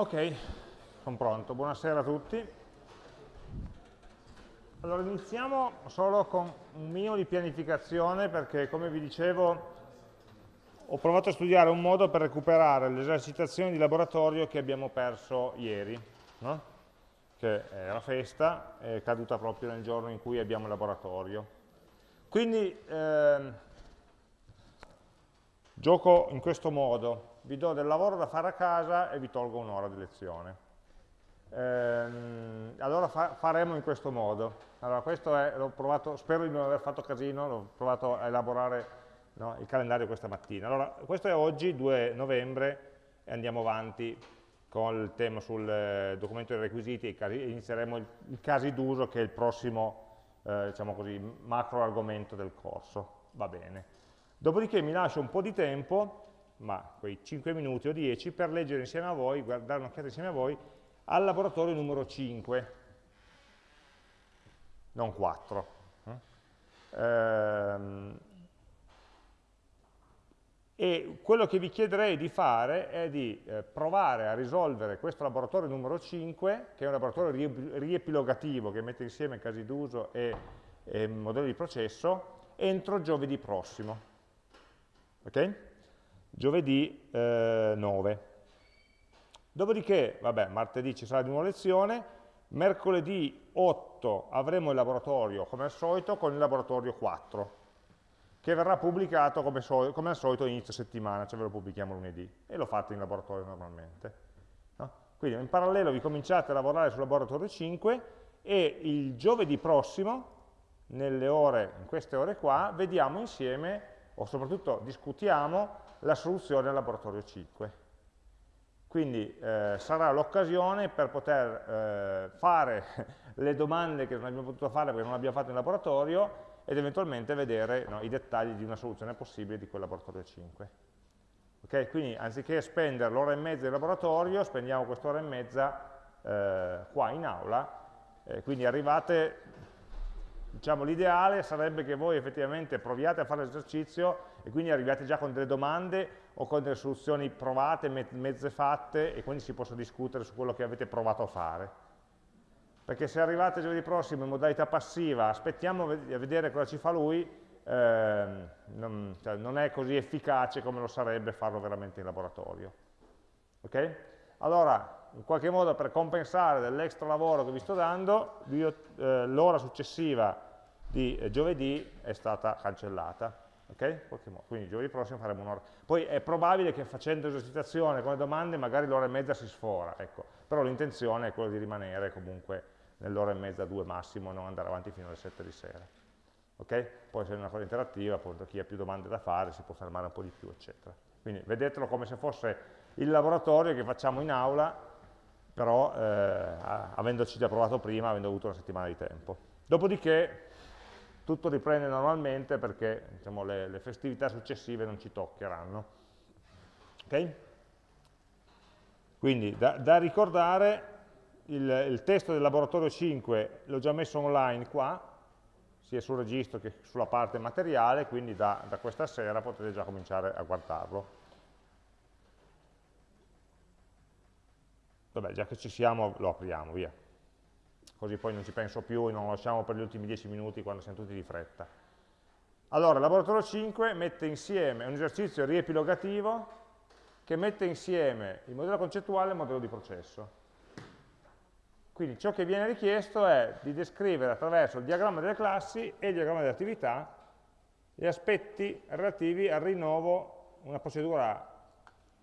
Ok, sono pronto. Buonasera a tutti. Allora, iniziamo solo con un minimo di pianificazione perché, come vi dicevo, ho provato a studiare un modo per recuperare le esercitazioni di laboratorio che abbiamo perso ieri, no? che era festa, è caduta proprio nel giorno in cui abbiamo il laboratorio. Quindi, ehm, gioco in questo modo vi do del lavoro da fare a casa e vi tolgo un'ora di lezione. Ehm, allora fa faremo in questo modo. Allora, questo è, l'ho provato, spero di non aver fatto casino, l'ho provato a elaborare no, il calendario questa mattina. Allora, questo è oggi, 2 novembre, e andiamo avanti con il tema sul eh, documento dei requisiti e inizieremo il, i casi d'uso che è il prossimo eh, diciamo così, macro argomento del corso. Va bene. Dopodiché mi lascio un po' di tempo ma quei 5 minuti o 10 per leggere insieme a voi, guardare un'occhiata insieme a voi al laboratorio numero 5, non 4. Ehm, e quello che vi chiederei di fare è di eh, provare a risolvere questo laboratorio numero 5, che è un laboratorio riepilogativo che mette insieme casi d'uso e, e modelli di processo, entro giovedì prossimo. Okay? Giovedì eh, 9. Dopodiché, vabbè, martedì ci sarà di nuovo lezione, mercoledì 8 avremo il laboratorio come al solito con il laboratorio 4, che verrà pubblicato come, so come al solito inizio settimana, cioè ve lo pubblichiamo lunedì, e lo fate in laboratorio normalmente. No? Quindi in parallelo vi cominciate a lavorare sul laboratorio 5 e il giovedì prossimo, ore, in queste ore qua, vediamo insieme, o soprattutto discutiamo, la soluzione al laboratorio 5. Quindi eh, sarà l'occasione per poter eh, fare le domande che non abbiamo potuto fare perché non abbiamo fatto in laboratorio ed eventualmente vedere no, i dettagli di una soluzione possibile di quel laboratorio 5. Okay? Quindi anziché spendere l'ora e mezza in laboratorio, spendiamo quest'ora e mezza eh, qua in aula, quindi arrivate diciamo, l'ideale sarebbe che voi effettivamente proviate a fare l'esercizio e quindi arriviate già con delle domande o con delle soluzioni provate, mezze fatte e quindi si possa discutere su quello che avete provato a fare. Perché se arrivate giovedì prossimo in modalità passiva, aspettiamo a vedere cosa ci fa lui, eh, non, cioè, non, è così efficace come lo sarebbe farlo veramente in laboratorio. Ok? Allora, in qualche modo per compensare dell'extra lavoro che vi sto dando, eh, l'ora successiva di eh, giovedì è stata cancellata. Okay? Quindi giovedì prossimo faremo un'ora. Poi è probabile che facendo esercitazione con le domande magari l'ora e mezza si sfora, ecco. però l'intenzione è quella di rimanere comunque nell'ora e mezza, due massimo, non andare avanti fino alle 7 di sera. Okay? Poi se è una cosa interattiva, appunto, chi ha più domande da fare si può fermare un po' di più, eccetera. Quindi vedetelo come se fosse il laboratorio che facciamo in aula, però eh, avendoci già provato prima, avendo avuto una settimana di tempo. Dopodiché tutto riprende normalmente perché diciamo, le, le, festività successive non ci toccheranno. Okay? Quindi da, da ricordare il, il, testo del laboratorio 5 l'ho già messo online qua, sia sul registro che sulla parte materiale, quindi da, da questa sera potete già cominciare a guardarlo. Vabbè, già che ci siamo lo apriamo, via così poi non ci penso più e non lo lasciamo per gli ultimi 10 minuti quando siamo tutti di fretta. Allora, il laboratorio 5 mette insieme un esercizio riepilogativo che mette insieme il modello concettuale e il modello di processo. Quindi ciò che viene richiesto è di descrivere attraverso il diagramma delle classi e il diagramma delle attività gli aspetti relativi al rinnovo, una procedura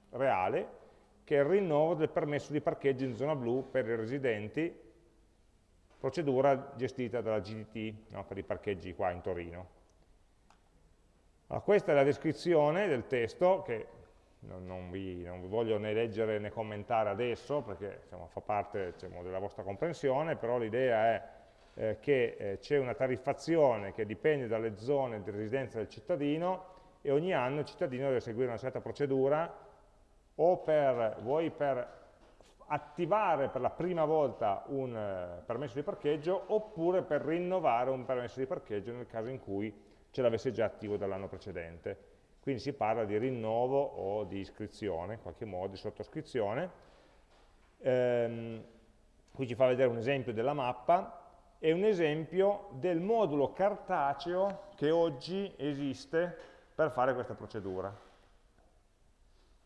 reale, che è il rinnovo del permesso di parcheggio in zona blu per i residenti procedura gestita dalla GDT no, per i parcheggi qua in Torino. Allora, questa è la descrizione del testo che non, non, vi, non, vi, voglio né leggere né commentare adesso perché diciamo, fa parte diciamo, della vostra comprensione, però l'idea è eh, che eh, c'è una tariffazione che dipende dalle zone di residenza del cittadino e ogni anno il cittadino deve seguire una certa procedura o per, vuoi per attivare per la prima volta un eh, permesso di parcheggio oppure per rinnovare un permesso di parcheggio nel caso in cui ce l'avesse già attivo dall'anno precedente. Quindi si parla di rinnovo o di iscrizione, in qualche modo, di sottoscrizione. Ehm, qui ci fa vedere un esempio della mappa e un esempio del modulo cartaceo che oggi esiste per fare questa procedura.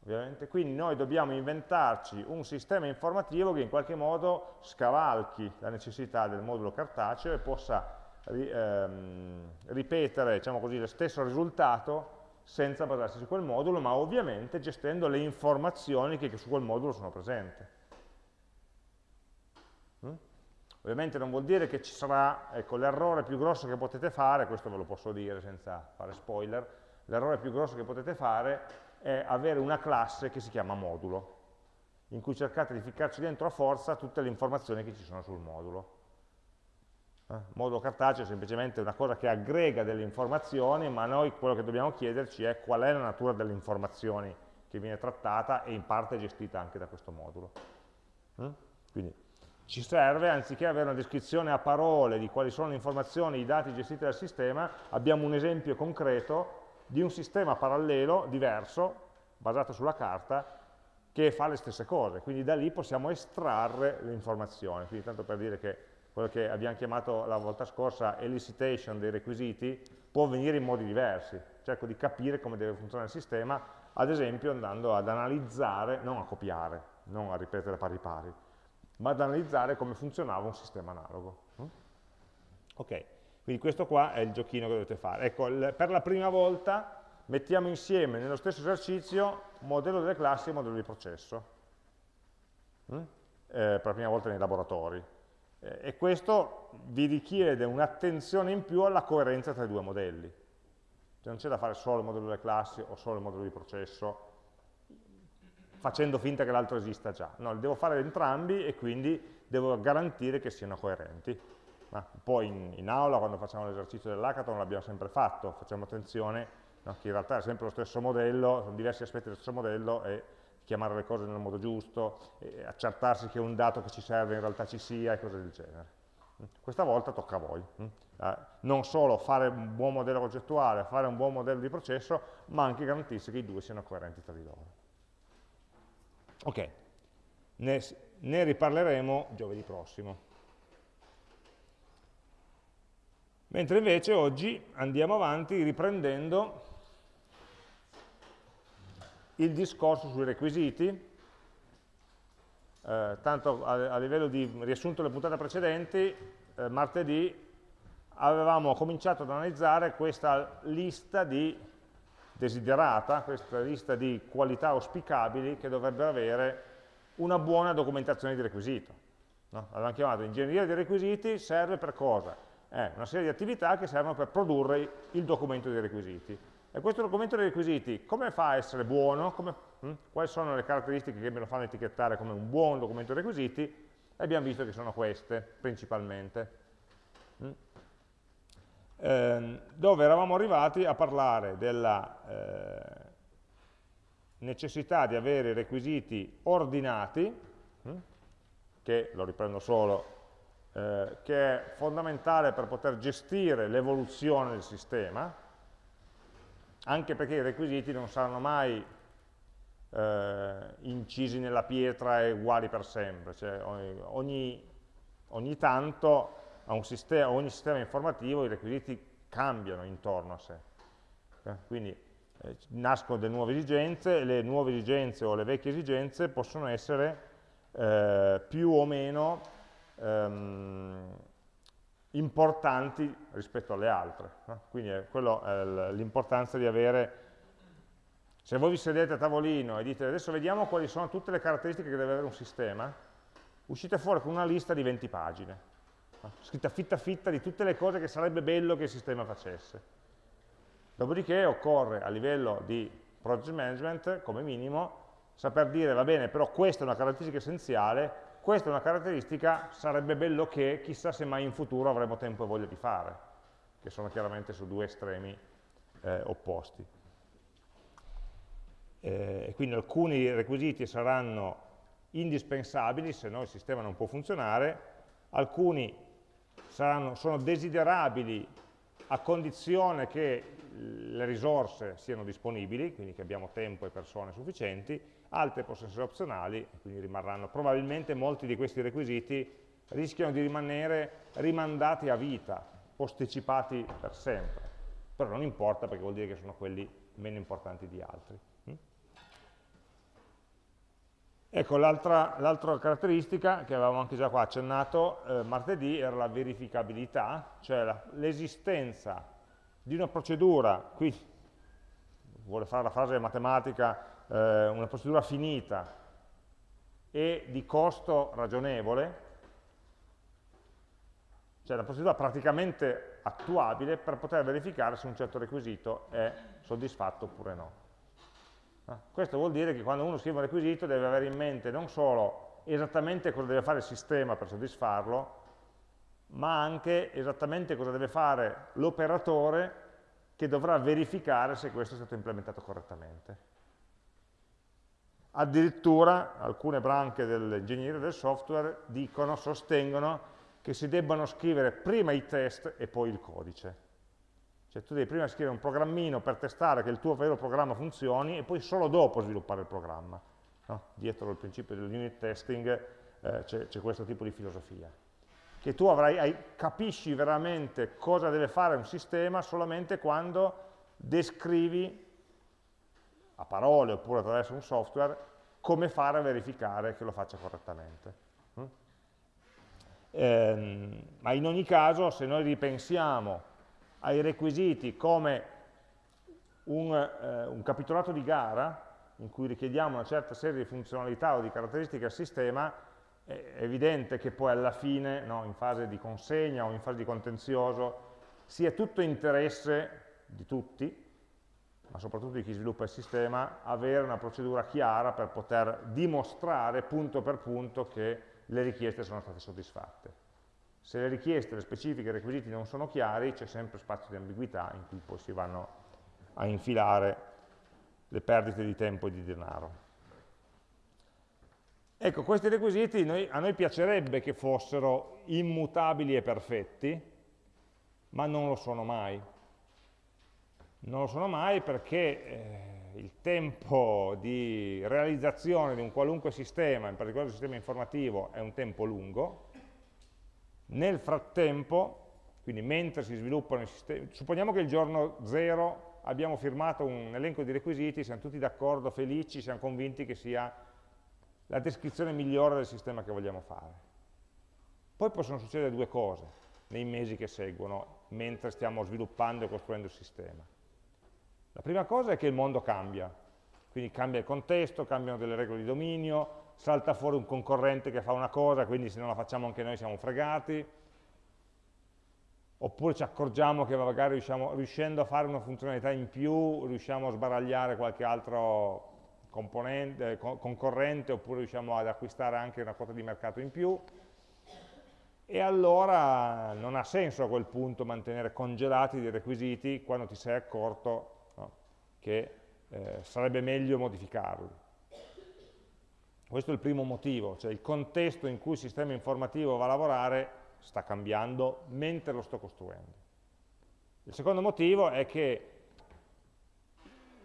Ovviamente. Quindi noi dobbiamo inventarci un sistema informativo che in qualche modo scavalchi la necessità del modulo cartaceo e possa ehm, ripetere diciamo così, lo stesso risultato senza basarsi su quel modulo, ma ovviamente gestendo le informazioni che su quel modulo sono presenti. Mm? Ovviamente non vuol dire che ci sarà, ecco, l'errore più grosso che potete fare, questo ve lo posso dire senza fare spoiler, l'errore più grosso che potete fare è avere una classe che si chiama modulo, in cui cercate di ficcarci dentro a forza tutte le informazioni che ci sono sul modulo. Eh? Modulo cartaceo è semplicemente una cosa che aggrega delle informazioni, ma noi quello che dobbiamo chiederci è qual è la natura delle informazioni che viene trattata e in parte gestita anche da questo modulo. Mm? Quindi ci serve, anziché avere una descrizione a parole di quali sono le informazioni, i dati gestiti dal sistema, abbiamo un esempio concreto di un sistema parallelo, diverso, basato sulla carta, che fa le stesse cose. Quindi da lì possiamo estrarre le informazioni. Quindi tanto per dire che quello che abbiamo chiamato la volta scorsa elicitation dei requisiti può avvenire in modi diversi. Cerco di capire come deve funzionare il sistema, ad esempio andando ad analizzare, non a copiare, non a ripetere pari pari, ma ad analizzare come funzionava un sistema analogo. Mm? Ok, quindi questo qua è il giochino che dovete fare. Ecco, per la prima volta mettiamo insieme nello stesso esercizio modello delle classi e modello di processo. Mm? Eh, per la prima volta nei laboratori e questo vi richiede un'attenzione in più alla coerenza tra i due modelli. Cioè non c'è da fare solo il modello delle classi o solo il modello di processo, facendo finta che l'altro esista già. No, devo fare entrambi e quindi devo garantire che siano coerenti. Ma poi in, in aula, quando facciamo l'esercizio dell'hackathon, l'abbiamo sempre fatto, facciamo attenzione no, che in realtà è sempre lo stesso modello, sono diversi aspetti del stesso modello e chiamare le cose nel modo giusto, accertarsi che un dato che ci serve in realtà ci sia e cose del genere. Questa volta tocca a voi. Mm? Non solo fare un buon modello concettuale, fare un buon modello di processo, ma anche garantirsi che i due siano coerenti tra di loro. Ok, ne, ne riparleremo giovedì prossimo. Mentre invece oggi andiamo avanti riprendendo il discorso sui requisiti, eh, tanto a, a, livello di riassunto delle puntate precedenti, eh, martedì avevamo cominciato ad analizzare questa lista di desiderata, questa lista di qualità auspicabili che dovrebbero avere una buona documentazione di requisito. No? Avevamo chiamato ingegneria dei requisiti, serve per cosa? È una serie di attività che servono per produrre il documento dei requisiti. E questo documento dei requisiti, come fa a essere buono? Come, hm? Quali sono le caratteristiche che me lo fanno etichettare come un buon documento dei requisiti? E abbiamo visto che sono queste, principalmente. Hm? Eh, dove eravamo arrivati a parlare della eh, necessità di avere requisiti ordinati, hm? che, lo riprendo solo, eh, che è fondamentale per poter gestire l'evoluzione del sistema, anche perché i requisiti non saranno mai eh, incisi nella pietra e uguali per sempre, cioè ogni, ogni tanto a un sistema, ogni sistema informativo i requisiti cambiano intorno a sé. Eh, quindi eh, nascono delle nuove esigenze, e le nuove esigenze o le vecchie esigenze possono essere eh, più o meno ehm, importanti rispetto alle altre. Quindi è l'importanza di avere, se voi vi sedete a tavolino e dite adesso vediamo quali sono tutte le caratteristiche che deve avere un sistema, uscite fuori con una lista di 20 pagine, scritta fitta fitta di tutte le cose che sarebbe bello che il sistema facesse. Dopodiché occorre a livello di project management, come minimo, saper dire, va bene, però questa è una caratteristica essenziale, questa è una caratteristica, sarebbe bello che, chissà se mai in futuro avremo tempo e voglia di fare, che sono chiaramente su due estremi eh, opposti. Eh, quindi alcuni requisiti saranno indispensabili, se no il sistema non può funzionare, alcuni saranno, sono desiderabili a condizione che le risorse siano disponibili, quindi che abbiamo tempo e persone sufficienti, altre possono essere opzionali, quindi rimarranno. Probabilmente molti di questi requisiti rischiano di rimanere rimandati a vita, posticipati per sempre, però non importa perché vuol dire che sono quelli meno importanti di altri. Mm? Ecco, l'altra caratteristica che avevamo anche già qua accennato eh, martedì era la verificabilità, cioè l'esistenza di una procedura, qui vuole fare la frase matematica, eh, una procedura finita e di costo ragionevole, cioè una procedura praticamente attuabile per poter verificare se un certo requisito è soddisfatto oppure no. Ah, questo vuol dire che quando uno scrive un requisito deve avere in mente non solo esattamente cosa deve fare il sistema per soddisfarlo, ma anche esattamente cosa deve fare l'operatore che dovrà verificare se questo è stato implementato correttamente. Addirittura alcune branche dell'ingegneria del software dicono, sostengono che si debbano scrivere prima i test e poi il codice. Cioè tu devi prima scrivere un programmino per testare che il tuo vero programma funzioni e poi solo dopo sviluppare il programma. No? Dietro il principio dell'unit testing eh, c'è questo tipo di filosofia. Che tu avrai, hai, capisci veramente cosa deve fare un sistema solamente quando descrivi a parole oppure attraverso un software come fare a verificare che lo faccia correttamente. Eh, ma in ogni caso, se noi ripensiamo ai requisiti come un, eh, un capitolato di gara, in cui richiediamo una certa serie di funzionalità o di caratteristiche al sistema, è evidente che poi alla fine, no, in fase di consegna o in fase di contenzioso, sia tutto interesse di tutti, soprattutto di chi sviluppa il sistema, avere una procedura chiara per poter dimostrare punto per punto che le richieste sono state soddisfatte. Se le richieste, le specifiche, i requisiti non sono chiari, c'è sempre spazio di ambiguità in cui poi si vanno a infilare le perdite di tempo e di denaro. Ecco, questi requisiti noi, a noi piacerebbe che fossero immutabili e perfetti, ma non lo sono mai. Non lo sono mai perché eh, il tempo di realizzazione di un qualunque sistema, in particolare il sistema informativo, è un tempo lungo. Nel frattempo, quindi mentre si sviluppano i sistemi, supponiamo che il giorno 0 abbiamo firmato un elenco di requisiti, siamo tutti d'accordo, felici, siamo convinti che sia la descrizione migliore del sistema che vogliamo fare. Poi possono succedere due cose nei mesi che seguono, mentre stiamo sviluppando e costruendo il sistema. La prima cosa è che il mondo cambia, quindi cambia il contesto, cambiano delle regole di dominio, salta fuori un concorrente che fa una cosa, quindi se non la facciamo anche noi siamo fregati, oppure ci accorgiamo che magari riusciamo, riuscendo a fare una funzionalità in più riusciamo a sbaragliare qualche altro concorrente, oppure riusciamo ad acquistare anche una quota di mercato in più, e allora non ha senso a quel punto mantenere congelati dei requisiti quando ti sei accorto che eh, sarebbe meglio modificarli. Questo è il primo motivo, cioè il contesto in cui il sistema informativo va a lavorare sta cambiando mentre lo sto costruendo. Il secondo motivo è che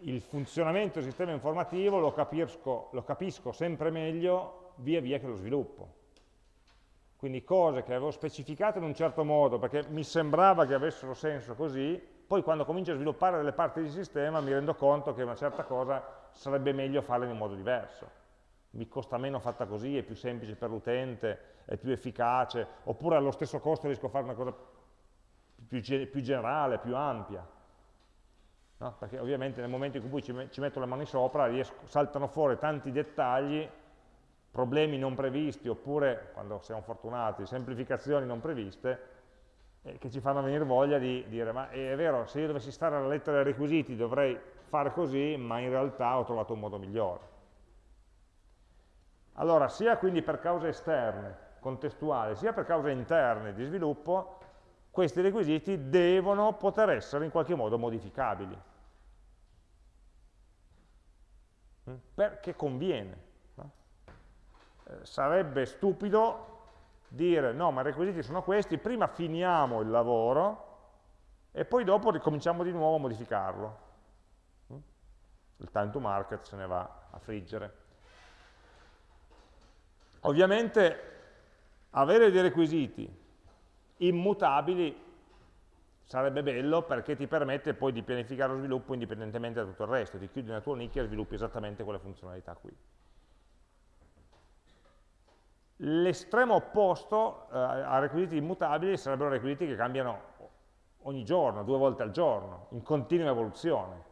il funzionamento del sistema informativo lo capisco, lo capisco sempre meglio via via che lo sviluppo. Quindi cose che avevo specificato in un certo modo perché mi sembrava che avessero senso così, poi quando comincio a sviluppare delle parti di sistema mi rendo conto che una certa cosa sarebbe meglio farla in un modo diverso. Mi costa meno fatta così, è più semplice per l'utente, è più efficace, oppure allo stesso costo riesco a fare una cosa più, più generale, più ampia. No? Perché ovviamente nel momento in cui ci, ci metto le mani sopra riesco, saltano fuori tanti dettagli, problemi non previsti, oppure, quando siamo fortunati, semplificazioni non previste, eh, che ci fanno venire voglia di dire ma è vero, se io dovessi stare alla lettera dei requisiti dovrei fare così, ma in realtà ho trovato un modo migliore. Allora, sia quindi per cause esterne, contestuali, sia per cause interne di sviluppo, questi requisiti devono poter essere in qualche modo modificabili. Mm? Perché conviene. Eh, sarebbe stupido dire no, ma i requisiti sono questi, prima finiamo il lavoro e poi dopo ricominciamo di nuovo a modificarlo. Mm? Il time to market se ne va a friggere. Ovviamente avere dei requisiti immutabili sarebbe bello perché ti permette poi di pianificare lo sviluppo indipendentemente da tutto il resto, ti chiudi nella tua nicchia e sviluppi esattamente quelle funzionalità qui. L'estremo opposto eh, a requisiti immutabili sarebbero requisiti che cambiano ogni giorno, due volte al giorno, in continua evoluzione.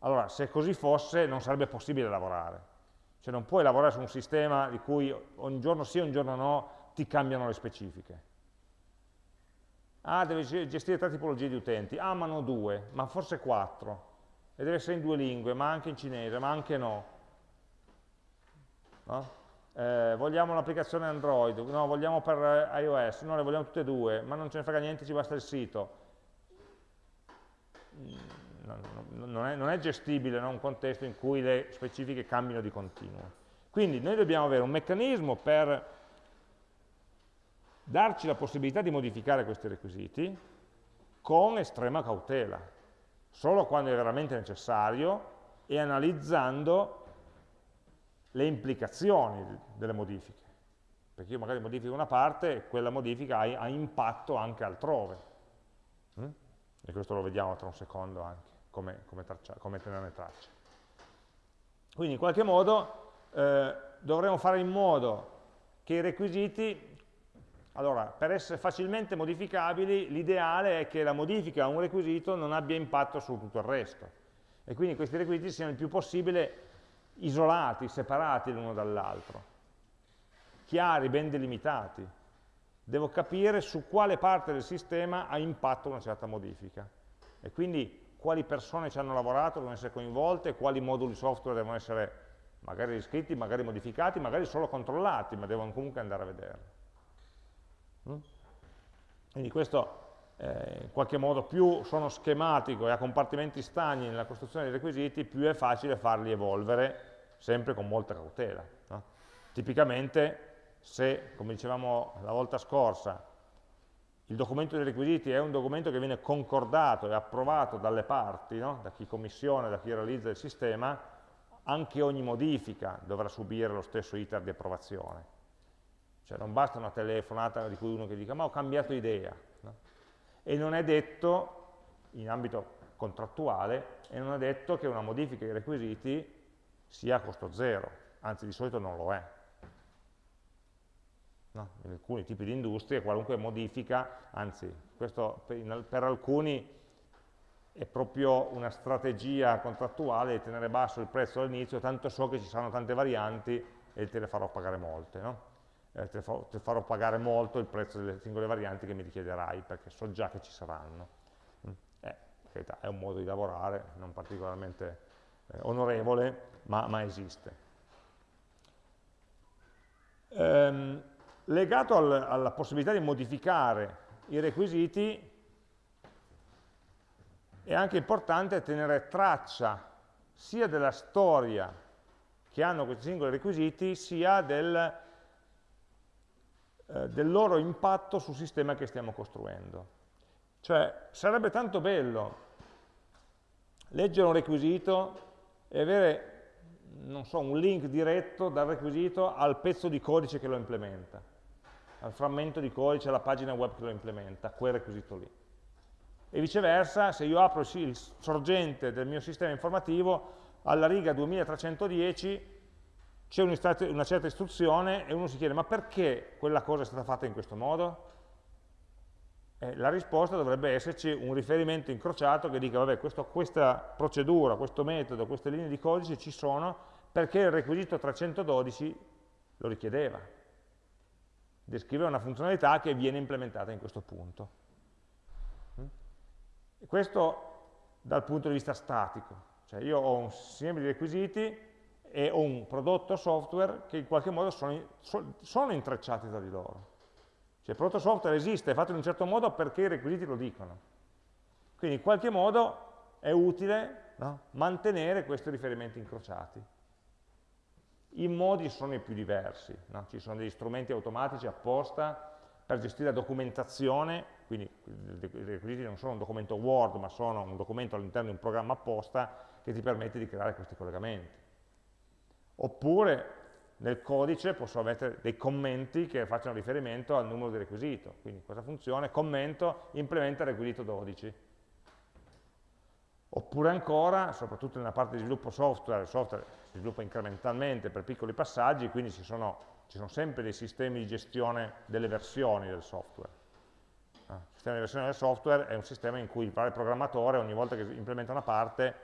Allora, se così fosse, non sarebbe possibile lavorare. Cioè non puoi lavorare su un sistema di cui un giorno sì, un giorno no, ti cambiano le specifiche. Ah, devi gestire tre tipologie di utenti. Ah, ma no due, ma forse quattro. E deve essere in due lingue, ma anche in cinese, ma anche no. no? Eh, vogliamo un'applicazione Android, no, vogliamo per iOS, no, le vogliamo tutte e due, ma non ce ne frega niente, ci basta il sito. Mm, non è, non è gestibile un contesto in cui le specifiche cambiano di continuo. Quindi noi dobbiamo avere un meccanismo per darci la possibilità di modificare questi requisiti con estrema cautela, solo quando è veramente necessario e analizzando le implicazioni delle modifiche. Perché io magari modifico una parte e quella modifica ha, ha impatto anche altrove. Mm? E questo lo vediamo tra un secondo anche, come, come, traccia, come tenerne traccia. Quindi in qualche modo eh, dovremo fare in modo che i requisiti allora, per essere facilmente modificabili, l'ideale è che la modifica a un requisito non abbia impatto su tutto il resto. E quindi questi requisiti siano il più possibile isolati, separati l'uno dall'altro, chiari, ben delimitati. Devo capire su quale parte del sistema ha impatto una certa modifica. E quindi quali persone ci hanno lavorato devono essere coinvolte, quali moduli software devono essere magari riscritti, magari modificati, magari solo controllati, ma devono comunque andare a vederli. Mm? Quindi questo eh, in qualche modo più sono schematico e a compartimenti stagni nella costruzione dei requisiti, più è facile farli evolvere sempre con molta cautela. No? Tipicamente se, come dicevamo la volta scorsa, il documento dei requisiti è un documento che viene concordato e approvato dalle parti, no? da chi commissiona, da chi realizza il sistema, anche ogni modifica dovrà subire lo stesso iter di approvazione. Cioè non basta una telefonata di cui uno che dica ma ho cambiato idea. E non è detto, in ambito contrattuale, e non è detto che una modifica dei requisiti sia a costo zero, anzi di solito non lo è. No? In alcuni tipi di industrie qualunque modifica, anzi questo per, per alcuni è proprio una strategia contrattuale di tenere basso il prezzo all'inizio, tanto so che ci saranno tante varianti e te le farò pagare molte. No? Eh, te, fa, te, farò pagare molto il prezzo delle singole varianti che mi richiederai, perché so già che ci saranno. Mm. Eh, è un modo di lavorare, non particolarmente eh, onorevole, ma, ma esiste. Ehm, legato al, alla possibilità di modificare i requisiti, è anche importante tenere traccia sia della storia che hanno questi singoli requisiti, sia del, eh, del loro impatto sul sistema che stiamo costruendo. Cioè, sarebbe tanto bello leggere un requisito e avere, non so, un link diretto dal requisito al pezzo di codice che lo implementa, al frammento di codice, alla pagina web che lo implementa, quel requisito lì. E viceversa, se io apro il sorgente del mio sistema informativo, alla riga 2310 c'è una certa istruzione e uno si chiede ma perché quella cosa è stata fatta in questo modo? Eh, la risposta dovrebbe esserci un riferimento incrociato che dica vabbè questo, questa procedura, questo metodo, queste linee di codice ci sono perché il requisito 312 lo richiedeva. Descriveva una funzionalità che viene implementata in questo punto. Questo dal punto di vista statico, cioè io ho un insieme di requisiti e un prodotto software che in qualche modo sono, sono intrecciati tra di loro. Cioè il prodotto software esiste, è fatto in un certo modo perché i requisiti lo dicono. Quindi in qualche modo è utile no? mantenere questi riferimenti incrociati. I modi sono i più diversi, no? ci sono degli strumenti automatici apposta per gestire la documentazione, quindi i requisiti non sono un documento Word, ma sono un documento all'interno di un programma apposta che ti permette di creare questi collegamenti. Oppure nel codice posso mettere dei commenti che facciano riferimento al numero di requisito. Quindi questa funzione, commento, implementa requisito 12. Oppure ancora, soprattutto nella parte di sviluppo software, il software si sviluppa incrementalmente per piccoli passaggi, quindi ci sono, ci sono sempre dei sistemi di gestione delle versioni del software. Ah, il sistema di versione del software è un sistema in cui il programmatore ogni volta che implementa una parte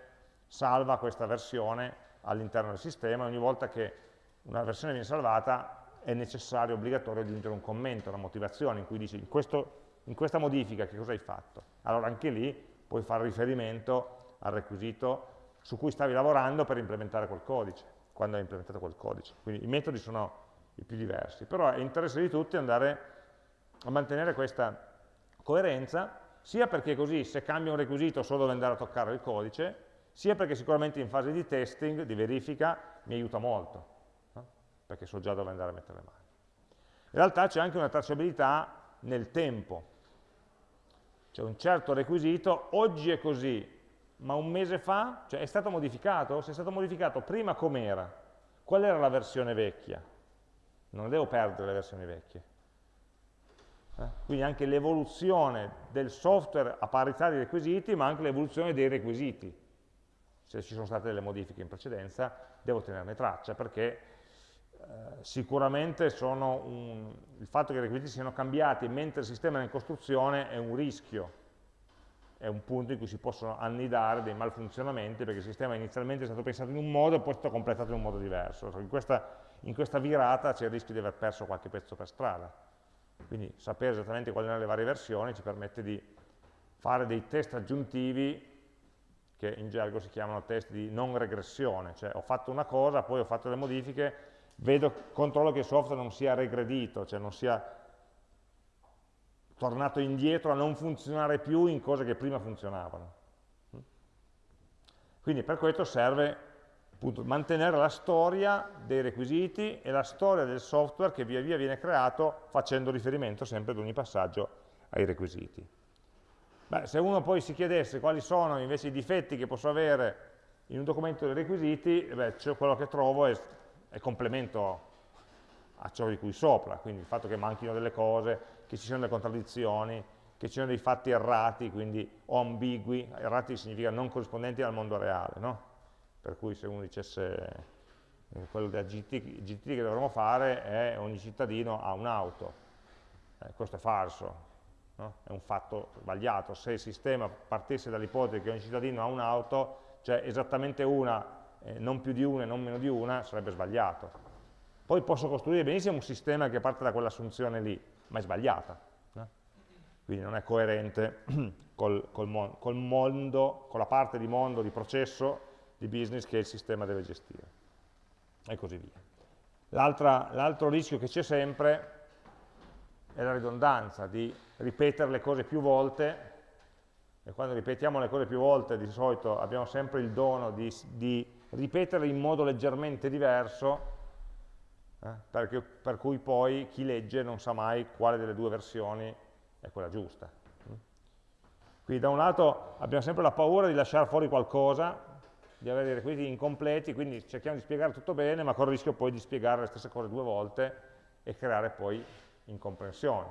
salva questa versione all'interno del sistema ogni volta che una versione viene salvata è necessario, obbligatorio aggiungere un commento, una motivazione in cui dici in, questo, in questa modifica che cosa hai fatto? Allora anche lì puoi fare riferimento al requisito su cui stavi lavorando per implementare quel codice, quando hai implementato quel codice. Quindi i metodi sono i più diversi, però è interesse di tutti andare a mantenere questa coerenza, sia perché così se cambia un requisito so dove andare a toccare il codice, sia perché sicuramente in fase di testing, di verifica, mi aiuta molto perché so già dove andare a mettere le mani. In realtà c'è anche una tracciabilità nel tempo. C'è un certo requisito, oggi è così, ma un mese fa, cioè è stato modificato? Se è stato modificato prima com'era? Qual era la versione vecchia? Non devo perdere le versioni vecchie. Eh? Quindi anche l'evoluzione del software a parità di requisiti, ma anche l'evoluzione dei requisiti. Se ci sono state delle modifiche in precedenza, devo tenerne traccia, perché eh, sicuramente un, il fatto che i requisiti siano cambiati mentre il sistema è in costruzione è un rischio, è un punto in cui si possono annidare dei malfunzionamenti perché il sistema inizialmente è stato pensato in un modo e poi è stato completato in un modo diverso. In questa, in questa virata c'è il rischio di aver perso qualche pezzo per strada. Quindi sapere esattamente quali erano le varie versioni ci permette di fare dei test aggiuntivi che in gergo si chiamano test di non regressione, cioè ho fatto una cosa, poi ho fatto le modifiche, vedo, controllo che il software non sia regredito, cioè non sia tornato indietro a non funzionare più in cose che prima funzionavano. Quindi per questo serve appunto, mantenere la storia dei requisiti e la storia del software che via via viene creato facendo riferimento sempre ad ogni passaggio ai requisiti. Beh, se uno poi si chiedesse quali sono invece i difetti che posso avere in un documento dei requisiti, beh, quello che trovo è è complemento a ciò di cui sopra, quindi il fatto che manchino delle cose, che ci siano delle contraddizioni, che ci siano dei fatti errati, quindi o ambigui, errati significa non corrispondenti al mondo reale, no? per cui se uno dicesse eh, quello del GT, GT, che dovremmo fare è ogni cittadino ha un'auto, eh, questo è falso, no? è un fatto sbagliato, se il sistema partisse dall'ipotesi che ogni cittadino ha un'auto, cioè esattamente una eh, non più di una e non meno di una, sarebbe sbagliato. Poi posso costruire benissimo un sistema che parte da quell'assunzione lì, ma è sbagliata. No? Quindi non è coerente col, col, mon col mondo, con la parte di mondo, di processo, di business che il sistema deve gestire. E così via. L'altro rischio che c'è sempre è la ridondanza, di ripetere le cose più volte, e quando ripetiamo le cose più volte di solito abbiamo sempre il dono di, di ripetere in modo leggermente diverso, eh, perché, per cui poi chi legge non sa mai quale delle due versioni è quella giusta. Quindi da un lato abbiamo sempre la paura di lasciare fuori qualcosa, di avere dei requisiti incompleti, quindi cerchiamo di spiegare tutto bene, ma con il rischio poi di spiegare le stesse cose due volte e creare poi incomprensioni.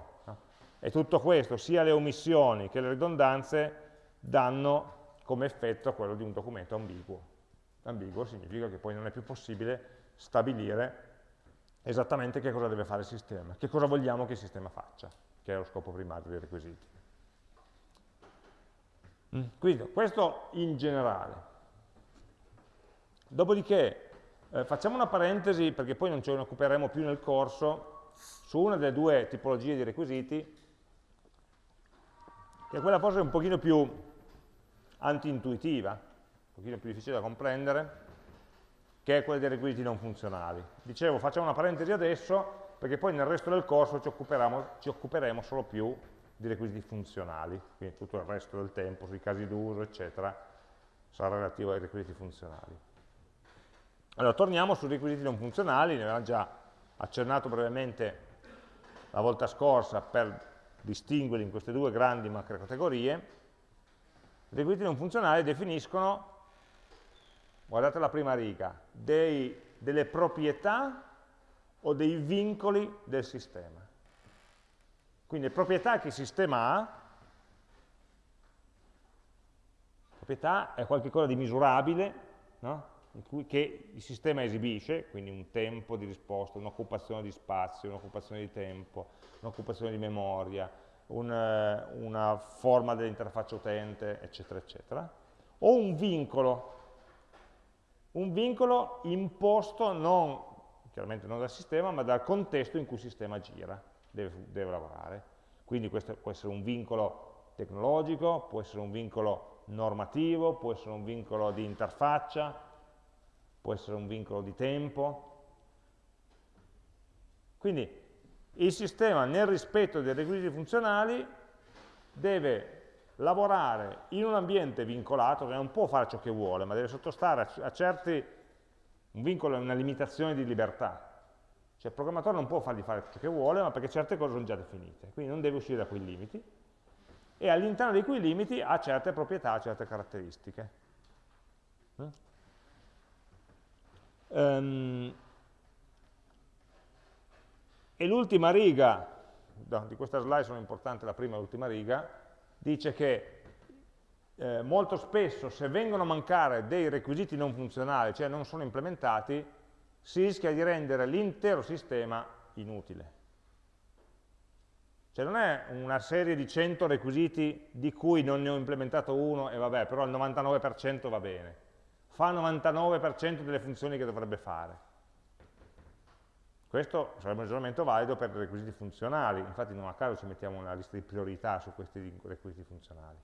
E tutto questo, sia le omissioni che le ridondanze, danno come effetto quello di un documento ambiguo ambiguo significa che poi non è più possibile stabilire esattamente che cosa deve fare il sistema, che cosa vogliamo che il sistema faccia, che è lo scopo primario dei requisiti. Mm. Quindi questo in generale. Dopodiché eh, facciamo una parentesi, perché poi non ce ne occuperemo più nel corso, su una delle due tipologie di requisiti, che è quella forse un pochino più anti-intuitiva, pochino più difficile da comprendere, che è quella dei requisiti non funzionali. Dicevo, facciamo una parentesi adesso, perché poi nel resto del corso ci, ci occuperemo solo più di requisiti funzionali, quindi tutto il resto del tempo, sui casi d'uso, eccetera, sarà relativo ai requisiti funzionali. Allora, torniamo sui requisiti non funzionali, ne avevamo già accennato brevemente la volta scorsa per distinguerli in queste due grandi macrocategorie. I requisiti non funzionali definiscono guardate la prima riga, dei, delle proprietà o dei vincoli del sistema. Quindi le proprietà che il sistema ha, proprietà è qualcosa di misurabile, no? Che il sistema esibisce, quindi un tempo di risposta, un'occupazione di spazio, un'occupazione di tempo, un'occupazione di memoria, un, eh, una forma dell'interfaccia utente, eccetera, eccetera, o un vincolo, un vincolo imposto non, chiaramente non dal sistema, ma dal contesto in cui il sistema gira, deve, deve lavorare. Quindi questo può essere un vincolo tecnologico, può essere un vincolo normativo, può essere un vincolo di interfaccia, può essere un vincolo di tempo. Quindi il sistema nel rispetto dei requisiti funzionali deve lavorare in un ambiente vincolato, che non può fare ciò che vuole, ma deve sottostare a, certi, un vincolo è una limitazione di libertà, cioè il programmatore non può fargli fare ciò che vuole, ma perché certe cose sono già definite, quindi non deve uscire da quei limiti, e all'interno di quei limiti ha certe proprietà, certe caratteristiche. Um, e l'ultima riga, no, di questa slide sono importanti la prima e l'ultima riga, dice che eh, molto spesso se vengono a mancare dei requisiti non funzionali, cioè non sono implementati, si rischia di rendere l'intero sistema inutile. Cioè non è una serie di 100 requisiti di cui non ne ho implementato uno e vabbè, però il 99% va bene. Fa il 99% delle funzioni che dovrebbe fare. Questo sarebbe un ragionamento valido per i requisiti funzionali, infatti non a caso ci mettiamo una lista di priorità su questi requisiti funzionali.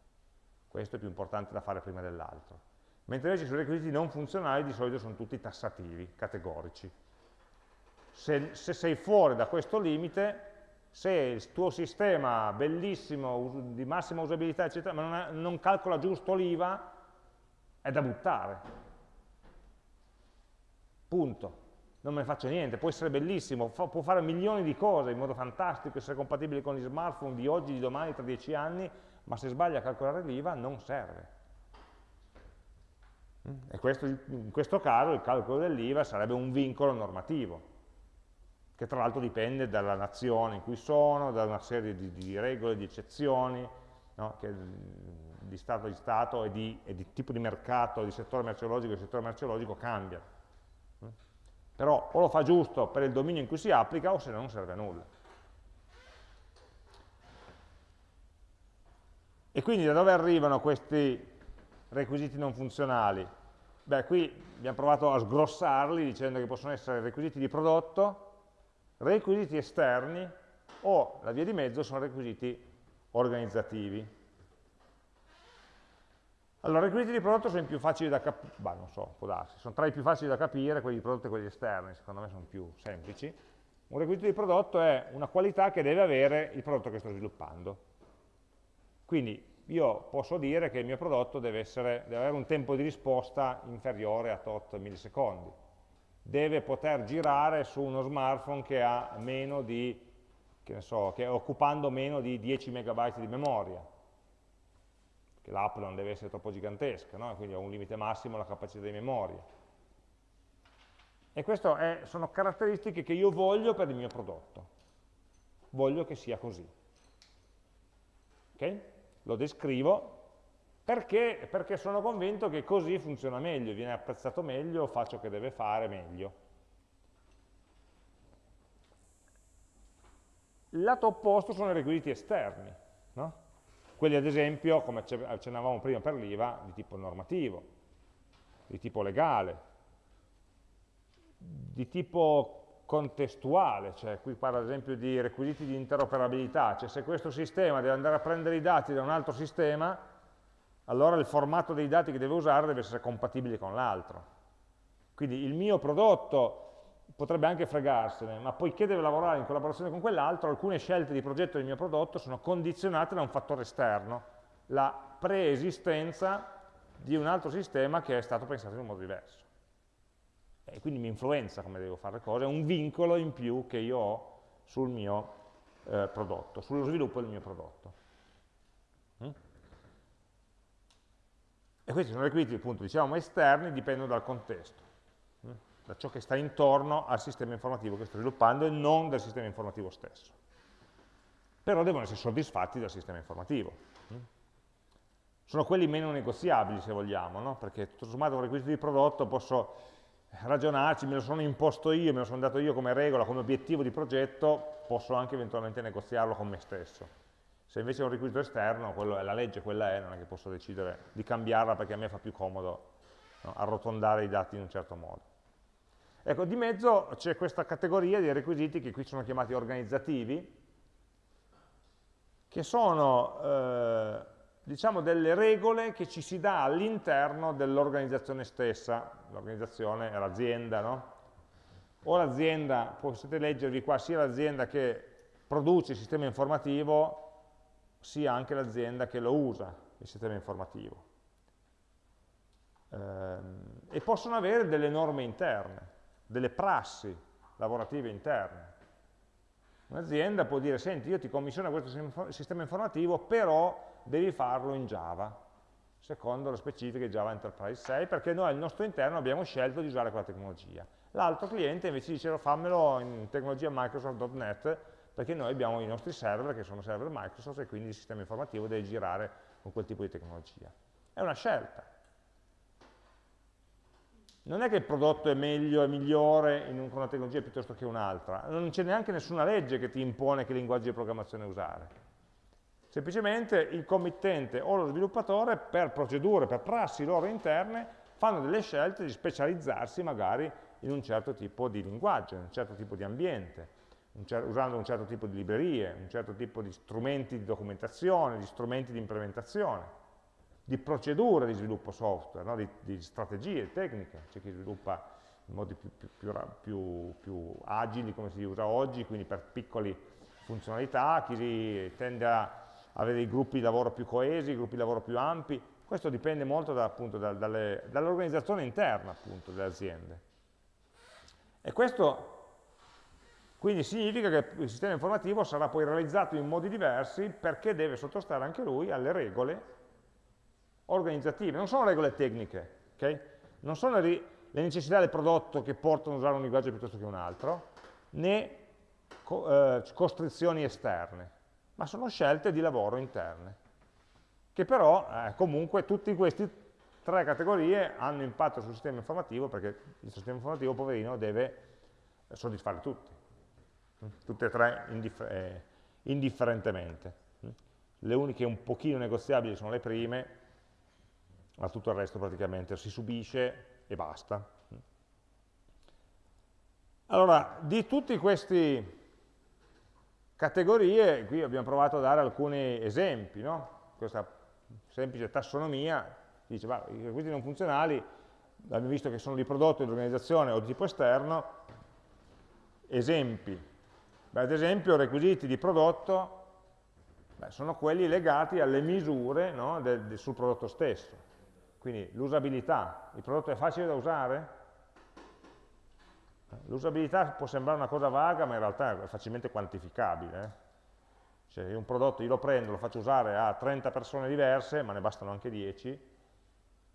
Questo è più importante da fare prima dell'altro. Mentre invece sui requisiti non funzionali di solito sono tutti tassativi, categorici. Se, se sei fuori da questo limite, se il tuo sistema bellissimo, di massima usabilità, eccetera, ma non, è, non calcola giusto l'IVA, è da buttare. Punto non me ne faccio niente, può essere bellissimo, fa, può fare milioni di cose in modo fantastico, essere compatibile con gli smartphone di oggi, di domani, tra dieci anni, ma se sbaglia a calcolare l'IVA non serve. E questo, in questo caso il calcolo dell'IVA sarebbe un vincolo normativo, che tra l'altro dipende dalla nazione in cui sono, da una serie di, di regole, di eccezioni, no? che, di Stato di Stato e di, e di tipo di mercato, di settore merceologico e settore merceologico cambiano però o lo fa giusto per il dominio in cui si applica o se no non serve a nulla. E quindi da dove arrivano questi requisiti non funzionali? Beh, qui abbiamo provato a sgrossarli dicendo che possono essere requisiti di prodotto, requisiti esterni o la via di mezzo sono requisiti organizzativi. Allora, i requisiti di prodotto sono i più facili da capire, non so, può darsi, sono tra i più facili da capire, quelli di prodotto e quelli esterni, secondo me sono più semplici. Un requisito di prodotto è una qualità che deve avere il prodotto che sto sviluppando. Quindi io posso dire che il mio prodotto deve, essere, deve avere un tempo di risposta inferiore a tot millisecondi. Deve poter girare su uno smartphone che ha meno di, che ne so, che occupando meno di 10 megabyte di memoria che l'app non deve essere troppo gigantesca, no? quindi ho un limite massimo alla capacità di memoria. E queste sono caratteristiche che io voglio per il mio prodotto. Voglio che sia così. Okay? Lo descrivo perché? perché sono convinto che così funziona meglio, viene apprezzato meglio, fa ciò che deve fare meglio. Il lato opposto sono i requisiti esterni. No? Quelli ad esempio, come accennavamo prima per l'IVA, di tipo normativo, di tipo legale, di tipo contestuale, cioè qui parla ad esempio di requisiti di interoperabilità, cioè se questo sistema deve andare a prendere i dati da un altro sistema, allora il formato dei dati che deve usare deve essere compatibile con l'altro. Quindi il mio prodotto potrebbe anche fregarsene, ma poiché deve lavorare in collaborazione con quell'altro, alcune scelte di progetto del mio prodotto sono condizionate da un fattore esterno, la preesistenza di un altro sistema che è stato pensato in un modo diverso. E quindi mi influenza come devo fare le cose, è un vincolo in più che io ho sul mio eh, prodotto, sullo sviluppo del mio prodotto. Mm? E questi sono requisiti, appunto, diciamo, esterni, dipendono dal contesto. Da ciò che sta intorno al sistema informativo che sto sviluppando e non del sistema informativo stesso. Però devono essere soddisfatti dal sistema informativo. Sono quelli meno negoziabili, se vogliamo, no? perché tutto sommato un requisito di prodotto posso ragionarci, me lo sono imposto io, me lo sono dato io come regola, come obiettivo di progetto, posso anche eventualmente negoziarlo con me stesso. Se invece è un requisito esterno, quello è la legge, quella è, non è che posso decidere di cambiarla perché a me fa più comodo no, arrotondare i dati in un certo modo. Ecco, di mezzo c'è questa categoria di requisiti che qui sono chiamati organizzativi, che sono eh, diciamo delle regole che ci si dà all'interno dell'organizzazione stessa, l'organizzazione è l'azienda, no? O l'azienda, potete leggervi qua, sia l'azienda che produce il sistema informativo, sia anche l'azienda che lo usa, il sistema informativo. Ehm, e possono avere delle norme interne delle prassi lavorative interne. Un'azienda può dire, senti, io ti commissiono questo sistema informativo, però devi farlo in Java, secondo le specifiche Java Enterprise 6, perché noi al nostro interno abbiamo scelto di usare quella tecnologia. L'altro cliente invece dice, fammelo in tecnologia Microsoft.NET, perché noi abbiamo i nostri server, che sono server Microsoft, e quindi il sistema informativo deve girare con quel tipo di tecnologia. È una scelta non è che il prodotto è meglio, è migliore in una tecnologia piuttosto che un'altra, non c'è neanche nessuna legge che ti impone che linguaggio di programmazione usare. Semplicemente il committente o lo sviluppatore, per procedure, per prassi loro interne, fanno delle scelte di specializzarsi magari in un certo tipo di linguaggio, in un certo tipo di ambiente, un usando un certo tipo di librerie, un certo tipo di strumenti di documentazione, di strumenti di implementazione di procedure di sviluppo software, no? di, di, strategie, tecniche, c'è chi sviluppa in modi più, più, più, più, agili come si usa oggi, quindi per piccole funzionalità, chi tende a avere dei gruppi di lavoro più coesi, gruppi di lavoro più ampi, questo dipende molto da, da, dall'organizzazione interna appunto, delle aziende. E questo quindi significa che il sistema informativo sarà poi realizzato in modi diversi perché deve sottostare anche lui alle regole organizzative, non sono regole tecniche, okay? non sono le necessità del prodotto che portano a usare un linguaggio piuttosto che un altro, né co eh, costrizioni esterne, ma sono scelte di lavoro interne, che però eh, comunque tutte queste tre categorie hanno impatto sul sistema informativo perché il sistema informativo, poverino, deve soddisfare tutti, tutte e tre indiffer eh, indifferentemente. Le uniche un pochino negoziabili sono le prime, ma tutto il resto praticamente si subisce e basta. Allora, di tutte queste categorie, qui abbiamo provato a dare alcuni esempi, no? questa semplice tassonomia, dice, ma i requisiti non funzionali, abbiamo visto che sono di prodotto, di organizzazione o di tipo esterno, esempi. Beh, ad esempio, requisiti di prodotto beh, sono quelli legati alle misure no, del, del, sul prodotto stesso. Quindi l'usabilità, il prodotto è facile da usare? L'usabilità può sembrare una cosa vaga, ma in realtà è facilmente quantificabile. Eh? Cioè un prodotto io lo prendo, lo faccio usare a 30 persone diverse, ma ne bastano anche 10,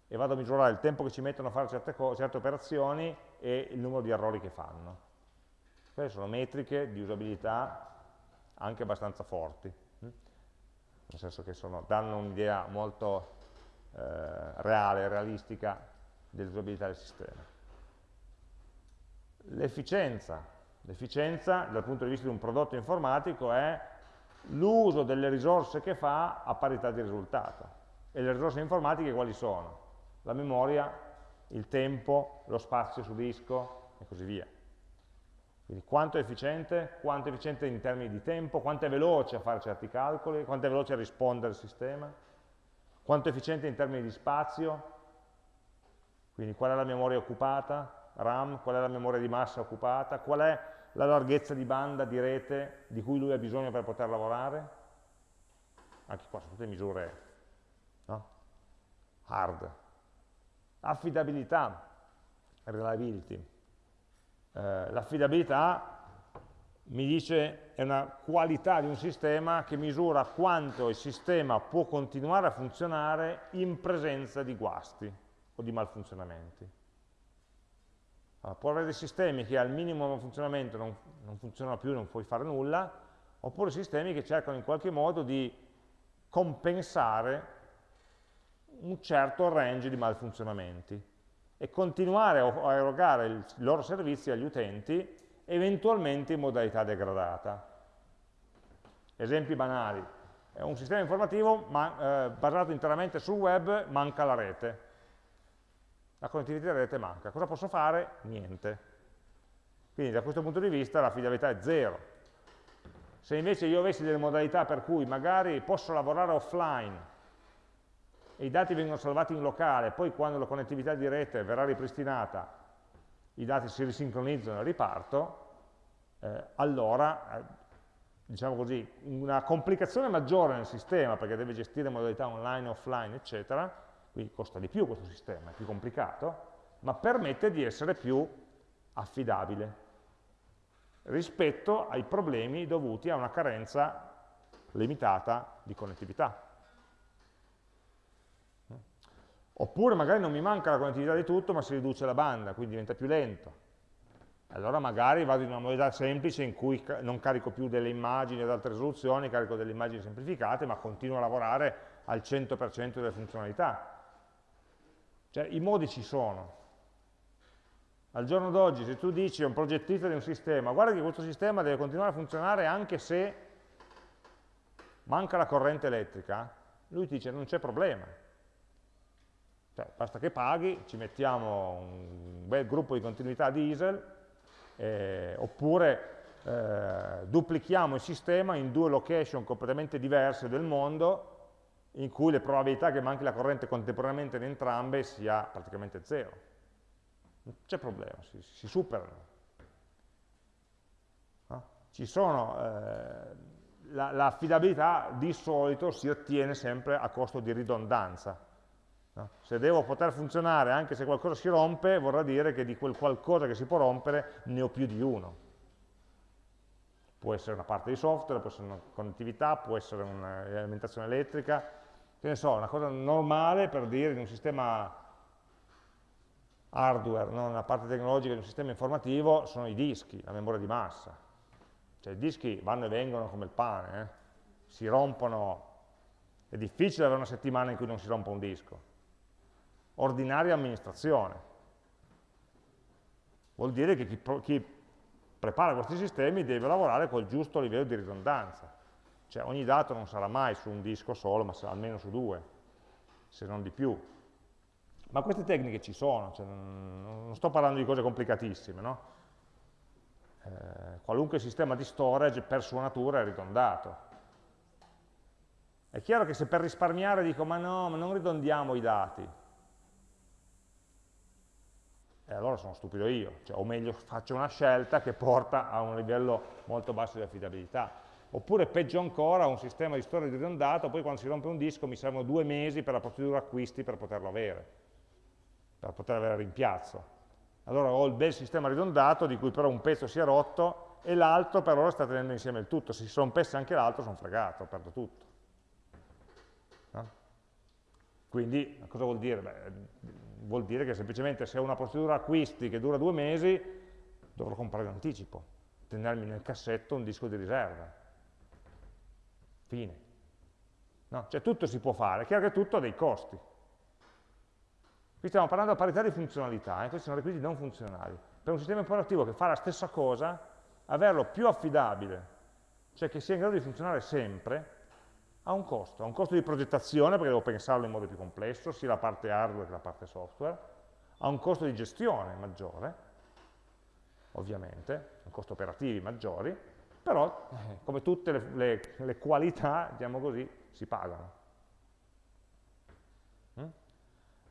e vado a misurare il tempo che ci mettono a fare certe, certe operazioni e il numero di errori che fanno. Queste sono metriche di usabilità anche abbastanza forti, hm? nel senso che sono, danno un'idea molto reale, realistica dell'usabilità del sistema. L'efficienza. L'efficienza dal punto di vista di un prodotto informatico è l'uso delle risorse che fa a parità di risultato. E le risorse informatiche quali sono? La memoria, il tempo, lo spazio su disco e così via. Quindi quanto è efficiente, quanto è efficiente in termini di tempo, quanto è veloce a fare certi calcoli, quanto è veloce a rispondere al sistema quanto è efficiente in termini di spazio, quindi qual è la memoria occupata, RAM, qual è la memoria di massa occupata, qual è la larghezza di banda di rete di cui lui ha bisogno per poter lavorare, anche qua sono tutte misure no? hard. Affidabilità, reliability. Eh, L'affidabilità mi dice è una qualità di un sistema che misura quanto il sistema può continuare a funzionare in presenza di guasti o di malfunzionamenti. Allora, può avere dei sistemi che al minimo funzionamento non, non funzionano più, non puoi fare nulla, oppure sistemi che cercano in qualche modo di compensare un certo range di malfunzionamenti e continuare a erogare i loro servizi agli utenti, eventualmente in modalità degradata. Esempi banali. È un sistema informativo ma, eh, basato interamente sul web, manca la rete. La connettività di rete manca. Cosa posso fare? Niente. Quindi da questo punto di vista l'affidabilità è zero. Se invece io avessi delle modalità per cui magari posso lavorare offline e i dati vengono salvati in locale, poi quando la connettività di rete verrà ripristinata i dati si risincronizzano e riparto, eh, allora, eh, diciamo così, una complicazione maggiore nel sistema, perché deve gestire modalità online, offline, eccetera, quindi costa di più questo sistema, è più complicato, ma permette di essere più affidabile rispetto ai problemi dovuti a una carenza limitata di connettività. Oppure magari non mi manca la connettività di tutto, ma si riduce la banda, quindi diventa più lento. Allora magari vado in una modalità semplice in cui non carico più delle immagini ad altre risoluzioni, carico delle immagini semplificate, ma continuo a lavorare al 100% delle funzionalità. Cioè i modi ci sono. Al giorno d'oggi se tu dici a un progettista di un sistema, guarda che questo sistema deve continuare a funzionare anche se manca la corrente elettrica, lui ti dice non c'è problema, cioè, basta che paghi, ci mettiamo un bel gruppo di continuità diesel, eh, oppure eh, duplichiamo il sistema in due location completamente diverse del mondo, in cui le probabilità che manchi la corrente contemporaneamente in entrambe sia praticamente zero. Non c'è problema, si, si superano. No? Ci sono, eh, l'affidabilità la di solito si ottiene sempre a costo di ridondanza, No? Se devo poter funzionare anche se qualcosa si rompe, vorrà dire che di quel qualcosa che si può rompere ne ho più di uno. Può essere una parte di software, può essere una connettività, può essere un'alimentazione elettrica, che ne so, una cosa normale per dire in un sistema hardware, non una parte tecnologica di un sistema informativo, sono i dischi, la memoria di massa. Cioè i dischi vanno e vengono come il pane, eh? si rompono, è difficile avere una settimana in cui non si rompa un disco ordinaria amministrazione. Vuol dire che chi, chi prepara questi sistemi deve lavorare col giusto livello di ridondanza. Cioè ogni dato non sarà mai su un disco solo, ma almeno su due, se non di più. Ma queste tecniche ci sono, cioè non sto parlando di cose complicatissime, no? eh, qualunque sistema di storage per sua natura è ridondato. È chiaro che se per risparmiare dico ma no, ma non ridondiamo i dati, e allora sono stupido io, cioè, o meglio faccio una scelta che porta a un livello molto basso di affidabilità. Oppure peggio ancora, un sistema di storia ridondato, poi quando si rompe un disco mi servono due mesi per la procedura acquisti per poterlo avere, per poter avere rimpiazzo. Allora ho il bel sistema ridondato di cui però un pezzo si è rotto e l'altro per ora sta tenendo insieme il tutto. Se si rompesse anche l'altro sono fregato, perdo tutto. No? Quindi cosa vuol dire? Beh, vuol dire che semplicemente se ho una procedura acquisti che dura due mesi, dovrò comprare in anticipo, tenermi nel cassetto un disco di riserva. Fine. No? Cioè tutto si può fare, è chiaro che tutto ha dei costi. Qui stiamo parlando a parità di funzionalità, eh? questi sono requisiti non funzionali. Per un sistema informativo che fa la stessa cosa, averlo più affidabile, cioè che sia in grado di funzionare sempre, ha un costo, ha un costo di progettazione perché devo pensarlo in modo più complesso, sia la parte hardware che la parte software, ha un costo di gestione maggiore, ovviamente, un costo operativi maggiori, però eh, come tutte le, le, le, qualità, diciamo così, si pagano. Mm?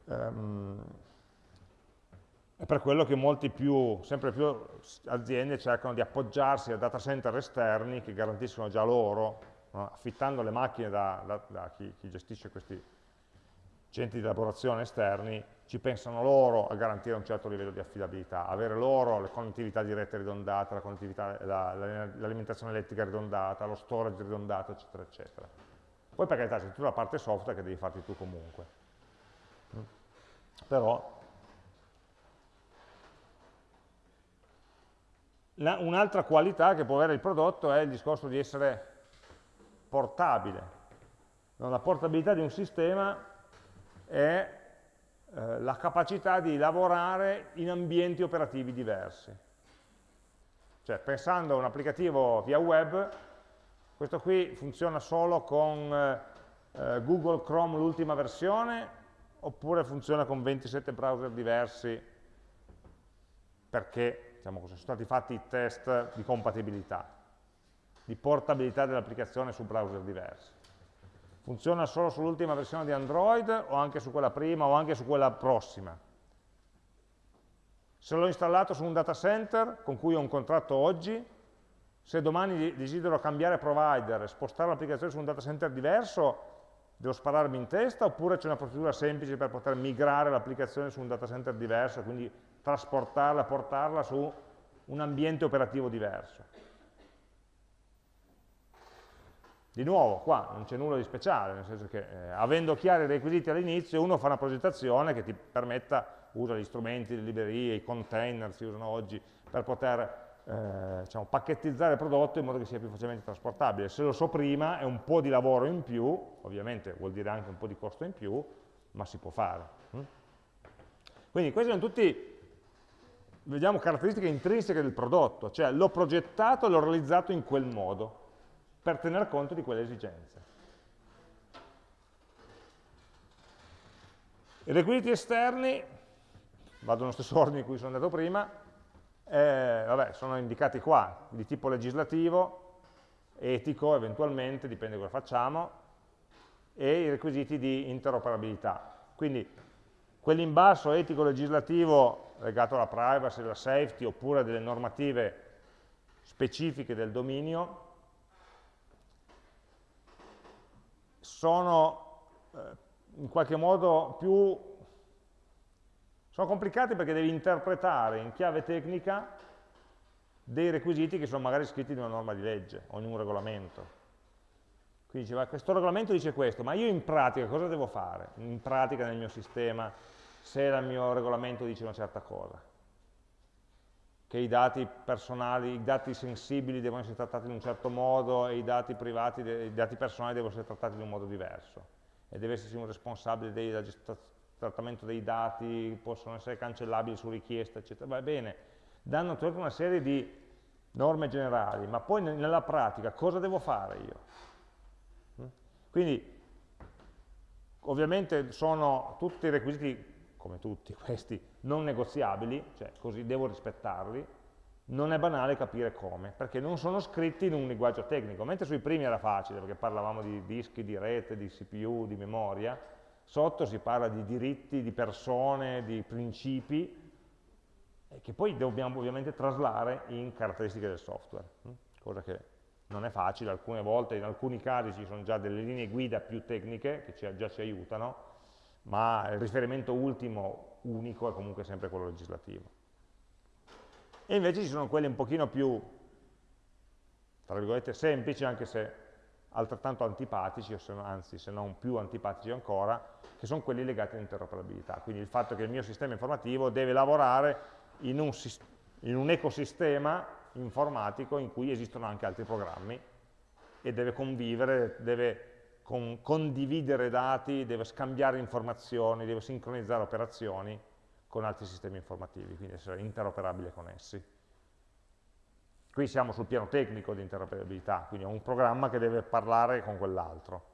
Um, è per quello che molti più, sempre più aziende cercano di appoggiarsi a data center esterni che garantiscono già loro no? affittando le macchine da, da, da chi, chi, gestisce questi centri di elaborazione esterni, ci pensano loro a garantire un certo livello di affidabilità, avere loro le connettività dirette ridondate, l'alimentazione la, elettrica ridondata, lo storage ridondato, eccetera, eccetera. Poi per carità c'è tutta la parte software che devi farti tu comunque. Mm. Però Un'altra qualità che può avere il prodotto è il discorso di essere portabile. La portabilità di un sistema è eh, la capacità di lavorare in ambienti operativi diversi. Cioè, pensando a un applicativo via web, questo qui funziona solo con eh, eh Google Chrome l'ultima versione, oppure funziona con 27 browser diversi, perché diciamo sono stati fatti i test di compatibilità, di portabilità dell'applicazione su browser diversi. Funziona solo sull'ultima versione di Android o anche su quella prima o anche su quella prossima. Se l'ho installato su un data center con cui ho un contratto oggi, se domani desidero cambiare provider e spostare l'applicazione su un data center diverso, devo spararmi in testa oppure c'è una procedura semplice per poter migrare l'applicazione su un data center diverso, quindi trasportarla, portarla su un ambiente operativo diverso. Di nuovo, qua non c'è nulla di speciale, nel senso che eh, avendo chiari i requisiti all'inizio, uno fa una progettazione che ti permetta, usa gli strumenti, le librerie, i container si usano oggi, per poter eh, diciamo, pacchettizzare il prodotto in modo che sia più facilmente trasportabile. Se lo so prima è un po' di lavoro in più, ovviamente vuol dire anche un po' di costo in più, ma si può fare. Hm? Quindi questi sono tutti vediamo caratteristiche intrinseche del prodotto, cioè l'ho progettato e l'ho realizzato in quel modo per tener conto di quelle esigenze. I requisiti esterni, vado nello stesso ordine in cui sono andato prima, eh, vabbè, sono indicati qua, di tipo legislativo, etico eventualmente, dipende da cosa facciamo, e i requisiti di interoperabilità. Quindi quelli in basso, etico, legislativo, legato alla privacy, alla safety, oppure delle normative specifiche del dominio, sono eh, in qualche modo più sono complicati perché devi interpretare in chiave tecnica dei requisiti che sono magari scritti in una norma di legge o in un regolamento. Quindi diceva, questo regolamento dice questo, ma io in pratica cosa devo fare? In pratica nel mio sistema, se il mio regolamento dice una certa cosa? Che i dati personali, i dati sensibili devono essere trattati in un certo modo e i dati privati, i dati personali devono essere trattati in un modo diverso. E deve esserci un responsabile del trattamento dei dati, possono essere cancellabili su richiesta, eccetera. Va bene, danno tutta una serie di norme generali, ma poi nella pratica cosa devo fare io? Hm? Quindi, ovviamente sono tutti requisiti come tutti questi, non negoziabili, cioè così devo rispettarli, non è banale capire come, perché non sono scritti in un linguaggio tecnico, mentre sui primi era facile, perché parlavamo di dischi, di rete, di CPU, di memoria, sotto si parla di diritti, di persone, di principi, che poi dobbiamo ovviamente traslare in caratteristiche del software, hm? cosa che non è facile, alcune volte, in alcuni casi ci sono già delle linee guida più tecniche che già ci aiutano, ma il riferimento ultimo unico è comunque sempre quello legislativo. E invece ci sono quelli un pochino più, tra virgolette, semplici, anche se altrettanto antipatici, o se anzi se non più antipatici ancora, che sono quelli legati all'interoperabilità. Quindi il fatto che il mio sistema informativo deve lavorare in un, in un ecosistema informatico in cui esistono anche altri programmi e deve convivere, deve con, condividere dati, deve scambiare informazioni, deve sincronizzare operazioni con altri sistemi informativi, quindi essere interoperabile con essi. Qui siamo sul piano tecnico di interoperabilità, quindi è un programma che deve parlare con quell'altro.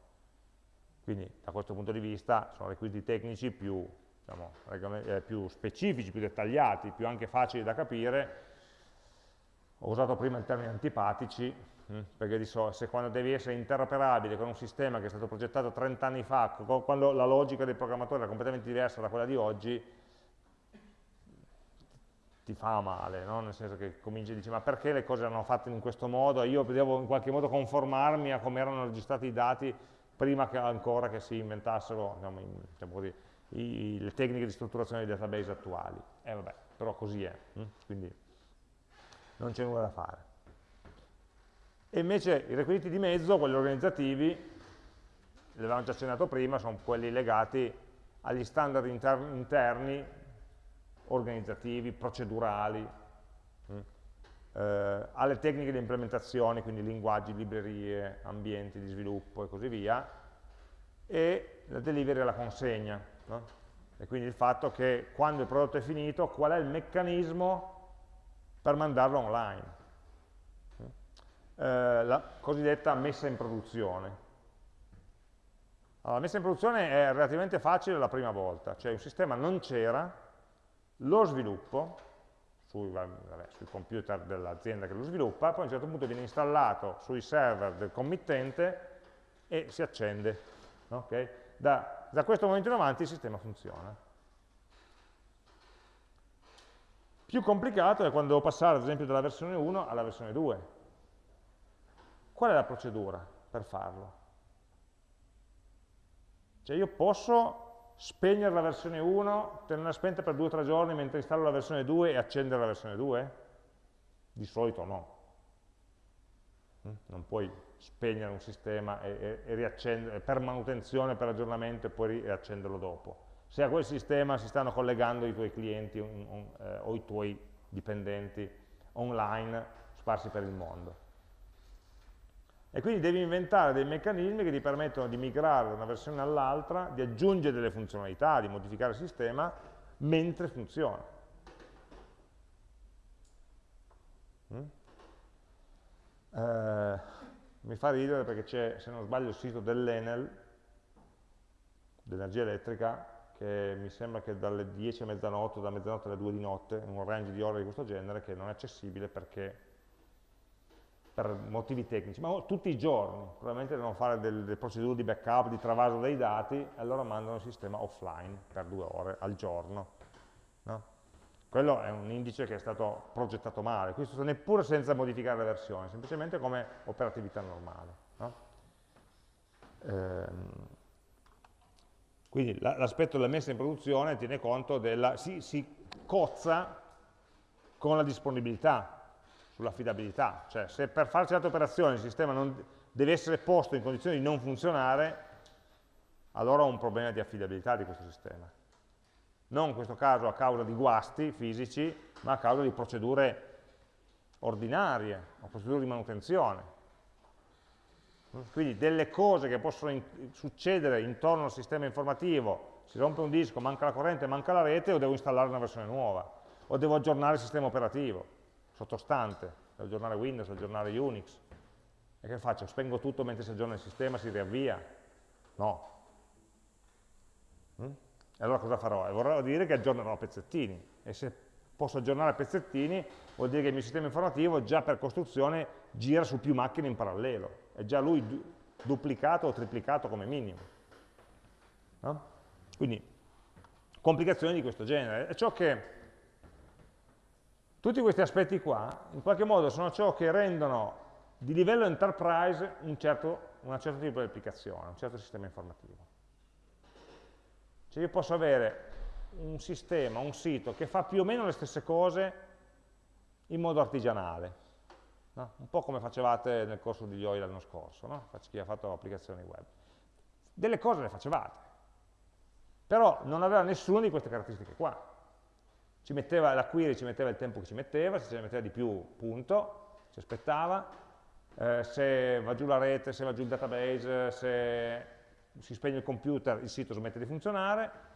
Quindi da questo punto di vista sono requisiti tecnici più, diciamo, eh, più specifici, più dettagliati, più anche facili da capire. Ho usato prima il termine antipatici, perché di solito se quando devi essere interoperabile con un sistema che è stato progettato 30 anni fa, quando la logica del programmatore era completamente diversa da quella di oggi, ti fa male, no? nel senso che cominci a dire ma perché le cose erano fatte in questo modo, io devo in qualche modo conformarmi a come erano registrati i dati prima che ancora che si inventassero in, diciamo così, i, le tecniche di strutturazione dei database attuali. E eh, vabbè, però così è, hm? quindi non c'è nulla da fare. E invece i requisiti di mezzo, quelli organizzativi, li avevamo già accennato prima, sono quelli legati agli standard interni, organizzativi, procedurali. Mm. eh, alle tecniche di implementazione, quindi linguaggi, librerie, ambienti di sviluppo e così via, e la delivery alla consegna. No? E quindi il fatto che quando il prodotto è finito, qual è il meccanismo per mandarlo online. Eh, la cosiddetta messa in produzione. Allora, la messa in produzione è relativamente facile la prima volta, cioè un sistema non c'era, lo sviluppo, sui, vabbè, sui computer dell'azienda che lo sviluppa, poi a un certo punto viene installato sui server del committente e si accende. Okay? Da, da questo momento in avanti il sistema funziona. Più complicato è quando devo passare ad esempio dalla versione 1 alla versione 2. Qual è la procedura per farlo? Cioè io posso spegnere la versione 1, tenerla spenta per 2-3 giorni mentre installo la versione 2 e accendere la versione 2? Di solito no. Mm? Non puoi spegnere un sistema e, e, e per manutenzione, per aggiornamento e poi riaccenderlo dopo. Se a quel sistema si stanno collegando i tuoi clienti un, un, eh, o i tuoi dipendenti online sparsi per il mondo. E quindi devi inventare dei meccanismi che ti permettono di migrare da una versione all'altra, di aggiungere delle funzionalità, di modificare il sistema, mentre funziona. Mm? Eh, mi fa ridere perché c'è, se non sbaglio, il sito dell'Enel, dell'energia elettrica, che mi sembra che dalle 10 a mezzanotte, da mezzanotte alle 2 di notte, un range di ore di questo genere, che non è accessibile perché per motivi tecnici, ma tutti i giorni, probabilmente devono fare delle, procedure di backup, di travaso dei dati, e allora mandano il sistema offline per due ore al giorno. No? Quello è un indice che è stato progettato male, questo neppure senza modificare la versione, semplicemente come operatività normale. No? Ehm, quindi l'aspetto della messa in produzione tiene conto della, si, si cozza con la disponibilità, sull'affidabilità, cioè se per fare certe operazioni il sistema non, deve essere posto in condizioni di non funzionare, allora ho un problema di affidabilità di questo sistema. Non in questo caso a causa di guasti fisici, ma a causa di procedure ordinarie o procedure di manutenzione. Quindi delle cose che possono in succedere intorno al sistema informativo, si rompe un disco, manca la corrente, manca la rete, o devo installare una versione nuova, o devo aggiornare il sistema operativo sottostante, aggiornare Windows, aggiornare Unix. E che faccio? Spengo tutto mentre si aggiorna il sistema, si riavvia? No. Mm? E allora cosa farò? E dire che aggiornerò a pezzettini. E se posso aggiornare a pezzettini, vuol dire che il mio sistema informativo già per costruzione gira su più macchine in parallelo. È già lui du duplicato o triplicato come minimo. No? Quindi, complicazioni di questo genere. È ciò che tutti questi aspetti qua, in qualche modo, sono ciò che rendono di livello enterprise un certo, un certo tipo di applicazione, un certo sistema informativo. Cioè io posso avere un sistema, un sito che fa più o meno le stesse cose in modo artigianale, no? un po' come facevate nel corso di IOI l'anno scorso, no? chi ha fatto applicazioni web. Delle cose le facevate, però non aveva nessuna di queste caratteristiche qua la query ci metteva il tempo che ci metteva, se ce ne metteva di più, punto, ci aspettava, eh, se va giù la rete, se va giù il database, se si spegne il computer, il sito smette di funzionare.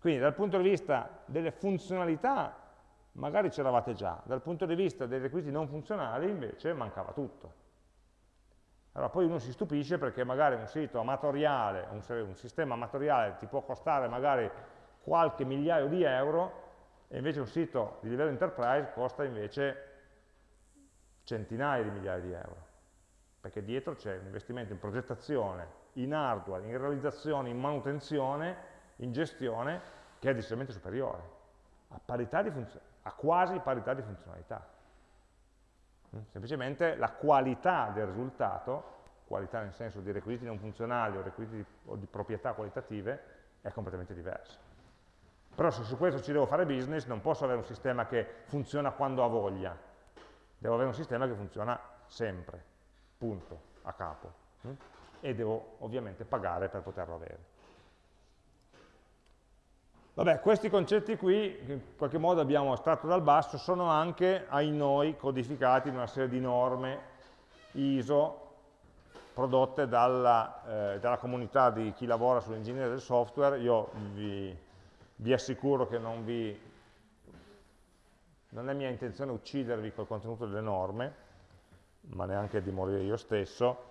Quindi dal punto di vista delle funzionalità magari c'eravate già, dal punto di vista dei requisiti non funzionali invece mancava tutto. Allora poi uno si stupisce perché magari un sito amatoriale, un, un sistema amatoriale ti può costare magari qualche migliaio di euro e invece un sito di livello enterprise costa invece centinaia di migliaia di euro, perché dietro c'è un investimento in progettazione, in hardware, in realizzazione, in manutenzione, in gestione, che è decisamente superiore, a, a quasi parità di funzionalità. Mm, semplicemente la qualità del risultato, qualità nel senso di requisiti non funzionali o requisiti di, o di proprietà qualitative, è completamente diversa. Però se su questo ci devo fare business non posso avere un sistema che funziona quando ha voglia, devo avere un sistema che funziona sempre, punto, a capo. Hm? E devo ovviamente pagare per poterlo avere. Vabbè, questi concetti qui, in qualche modo abbiamo estratto dal basso, sono anche ai noi codificati in una serie di norme ISO prodotte dalla, eh, dalla comunità di chi lavora sull'ingegneria del software. Io vi, vi assicuro che non, vi, non è mia intenzione uccidervi col contenuto delle norme, ma neanche di morire io stesso,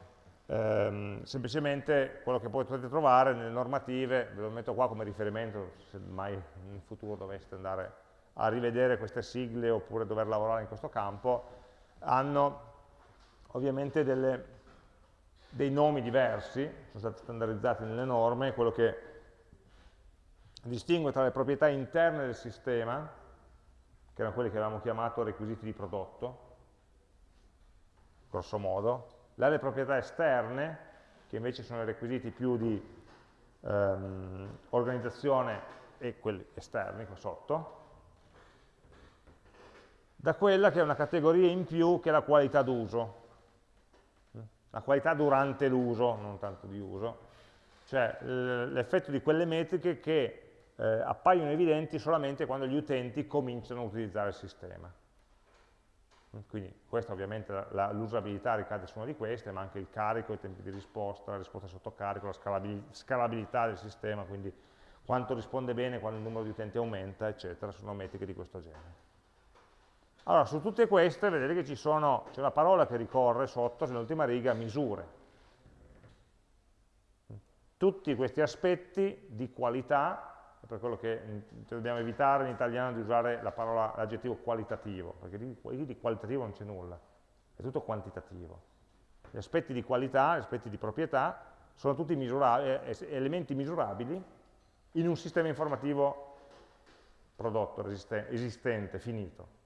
ehm, semplicemente quello che potete trovare nelle normative, ve lo metto qua come riferimento se mai in futuro doveste andare a rivedere queste sigle oppure dover lavorare in questo campo, hanno ovviamente delle, dei nomi diversi, sono stati standardizzati nelle norme, quello che distingue tra le proprietà interne del sistema, che erano quelli che avevamo chiamato requisiti di prodotto, grosso modo, le proprietà esterne, che invece sono i requisiti più di ehm, organizzazione e quelli esterni qua sotto, da quella che è una categoria in più che è la qualità d'uso, la qualità durante l'uso, non tanto di uso, cioè l'effetto di quelle metriche che eh, appaiono evidenti solamente quando gli utenti cominciano a utilizzare il sistema. Quindi questa ovviamente l'usabilità ricade su una di queste, ma anche il carico, i tempi di risposta, la risposta sotto carico, la scalabilità del sistema, quindi quanto risponde bene quando il numero di utenti aumenta, eccetera, sono metriche di questo genere. Allora, su tutte queste vedete che c'è una parola che ricorre sotto, nell'ultima riga, misure. Tutti questi aspetti di qualità per quello che dobbiamo evitare in italiano di usare l'aggettivo qualitativo, perché di, di qualitativo non c'è nulla, è tutto quantitativo. Gli aspetti di qualità, gli aspetti di proprietà, sono tutti misura elementi misurabili in un sistema informativo prodotto, esistente, finito.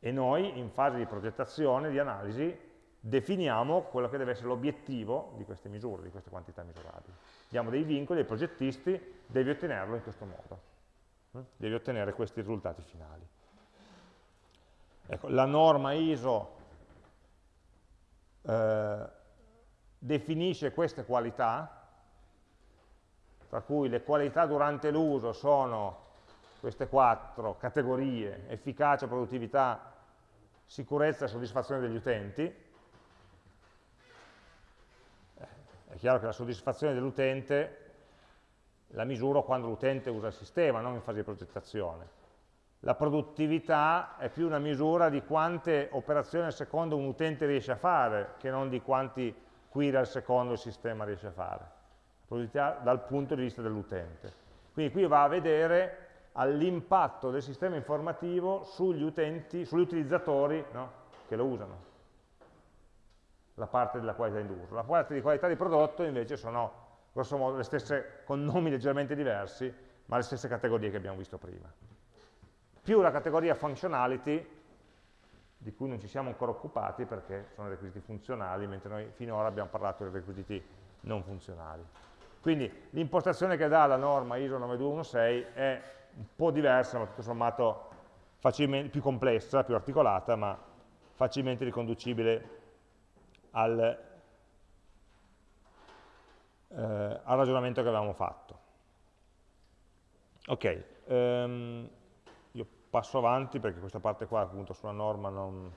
E noi, in fase di progettazione, di analisi, definiamo quello che deve essere l'obiettivo di queste misure, di queste quantità misurabili diamo dei vincoli ai progettisti, devi ottenerlo in questo modo, eh? devi ottenere questi risultati finali. Ecco, la norma ISO eh, definisce queste qualità, tra cui le qualità durante l'uso sono queste quattro categorie, efficacia, produttività, sicurezza e soddisfazione degli utenti, È chiaro che la soddisfazione dell'utente la misuro quando l'utente usa il sistema, non in fase di progettazione. La produttività è più una misura di quante operazioni al secondo un utente riesce a fare, che non di quanti query al secondo il sistema riesce a fare. La produttività dal punto di vista dell'utente. Quindi qui va a vedere all'impatto del sistema informativo sugli utenti, sugli utilizzatori no? che lo usano la parte della qualità d'uso. La parte di qualità di prodotto invece sono grosso modo le stesse, con nomi leggermente diversi, ma le stesse categorie che abbiamo visto prima. Più la categoria functionality, di cui non ci siamo ancora occupati perché sono requisiti funzionali, mentre noi finora abbiamo parlato dei requisiti non funzionali. Quindi l'impostazione che dà la norma ISO 9216 è un po' diversa, ma tutto sommato più complessa, più articolata, ma facilmente riconducibile al, eh, al ragionamento che avevamo fatto. Ok, um, io passo avanti perché questa parte qua appunto sulla norma non...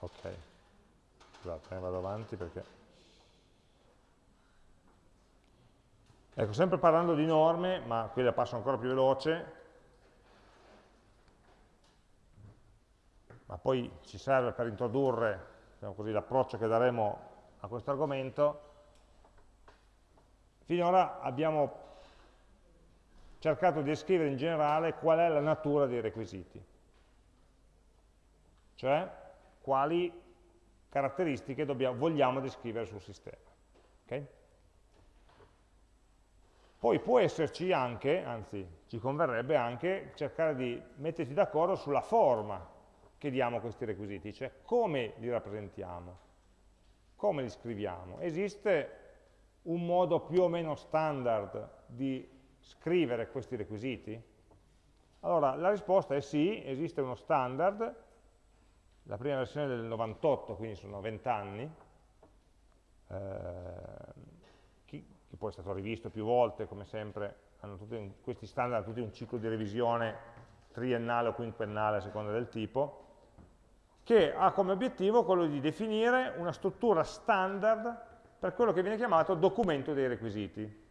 Ok, scusate, eh, vado avanti perché... Ecco, sempre parlando di norme, ma qui la passo ancora più veloce, ma poi ci serve per introdurre diciamo l'approccio che daremo a questo argomento, finora abbiamo cercato di descrivere in generale qual è la natura dei requisiti, cioè quali caratteristiche dobbiamo, vogliamo descrivere sul sistema. Okay? Poi può esserci anche, anzi ci converrebbe anche, cercare di metterci d'accordo sulla forma che diamo questi requisiti, cioè come li rappresentiamo, come li scriviamo. Esiste un modo più o meno standard di scrivere questi requisiti? Allora, la risposta è sì, esiste uno standard, la prima versione del 98, quindi sono 20 anni, eh, che, che, poi è stato rivisto più volte, come sempre, tutti, questi standard hanno tutti un ciclo di revisione triennale o quinquennale a seconda del tipo, che ha come obiettivo quello di definire una struttura standard per quello che viene chiamato documento dei requisiti.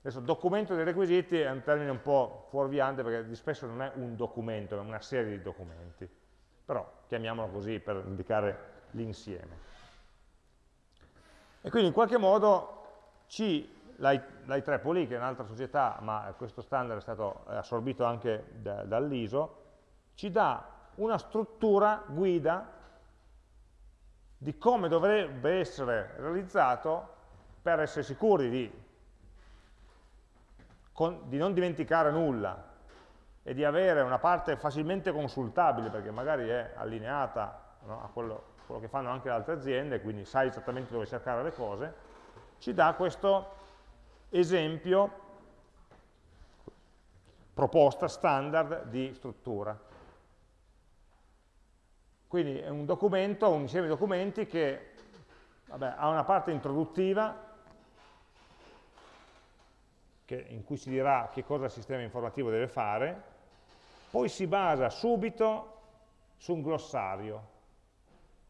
Adesso documento dei requisiti è un termine un po' fuorviante perché spesso non è un documento, è una serie di documenti, però chiamiamolo così per indicare l'insieme. E quindi in qualche modo C, l'I3POLI, che è un'altra società, ma questo standard è stato assorbito anche da, dall'ISO, ci dà una struttura guida di come dovrebbe essere realizzato per essere sicuri di, con, di non dimenticare nulla e di avere una parte facilmente consultabile, perché magari è allineata no, a quello quello che fanno anche le altre aziende, quindi sai esattamente dove cercare le cose, ci dà questo esempio, proposta standard di struttura. Quindi è un documento, un insieme di documenti che vabbè, ha una parte introduttiva che, in cui si dirà che cosa il sistema informativo deve fare, poi si basa subito su un glossario,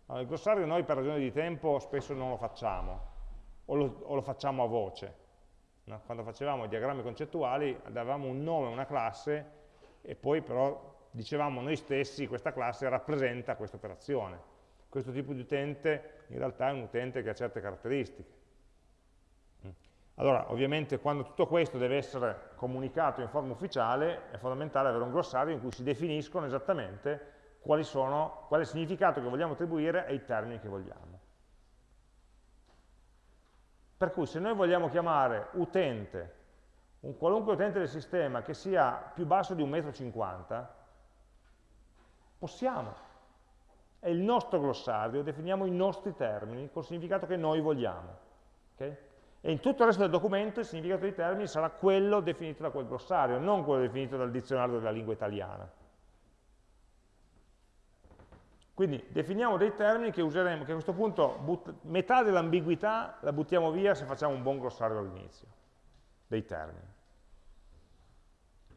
allora, il glossario noi per ragioni di tempo spesso non lo facciamo, o lo, o lo facciamo a voce. No? Quando facevamo i diagrammi concettuali davamo un nome a una classe e poi però dicevamo noi stessi questa classe rappresenta questa operazione. Questo tipo di utente in realtà è un utente che ha certe caratteristiche. Mm. Allora, ovviamente quando tutto questo deve essere comunicato in forma ufficiale è fondamentale avere un glossario in cui si definiscono esattamente quali sono, qual è il significato che vogliamo attribuire ai termini che vogliamo. Per cui se noi vogliamo chiamare utente, un qualunque utente del sistema che sia più basso di 1,50 m, possiamo. È il nostro glossario, definiamo i nostri termini col significato che noi vogliamo. Okay? E in tutto il resto del documento il significato dei termini sarà quello definito da quel glossario, non quello definito dal dizionario della lingua italiana. Quindi definiamo dei termini che useremo, che a questo punto metà dell'ambiguità la buttiamo via se facciamo un buon glossario all'inizio, dei termini.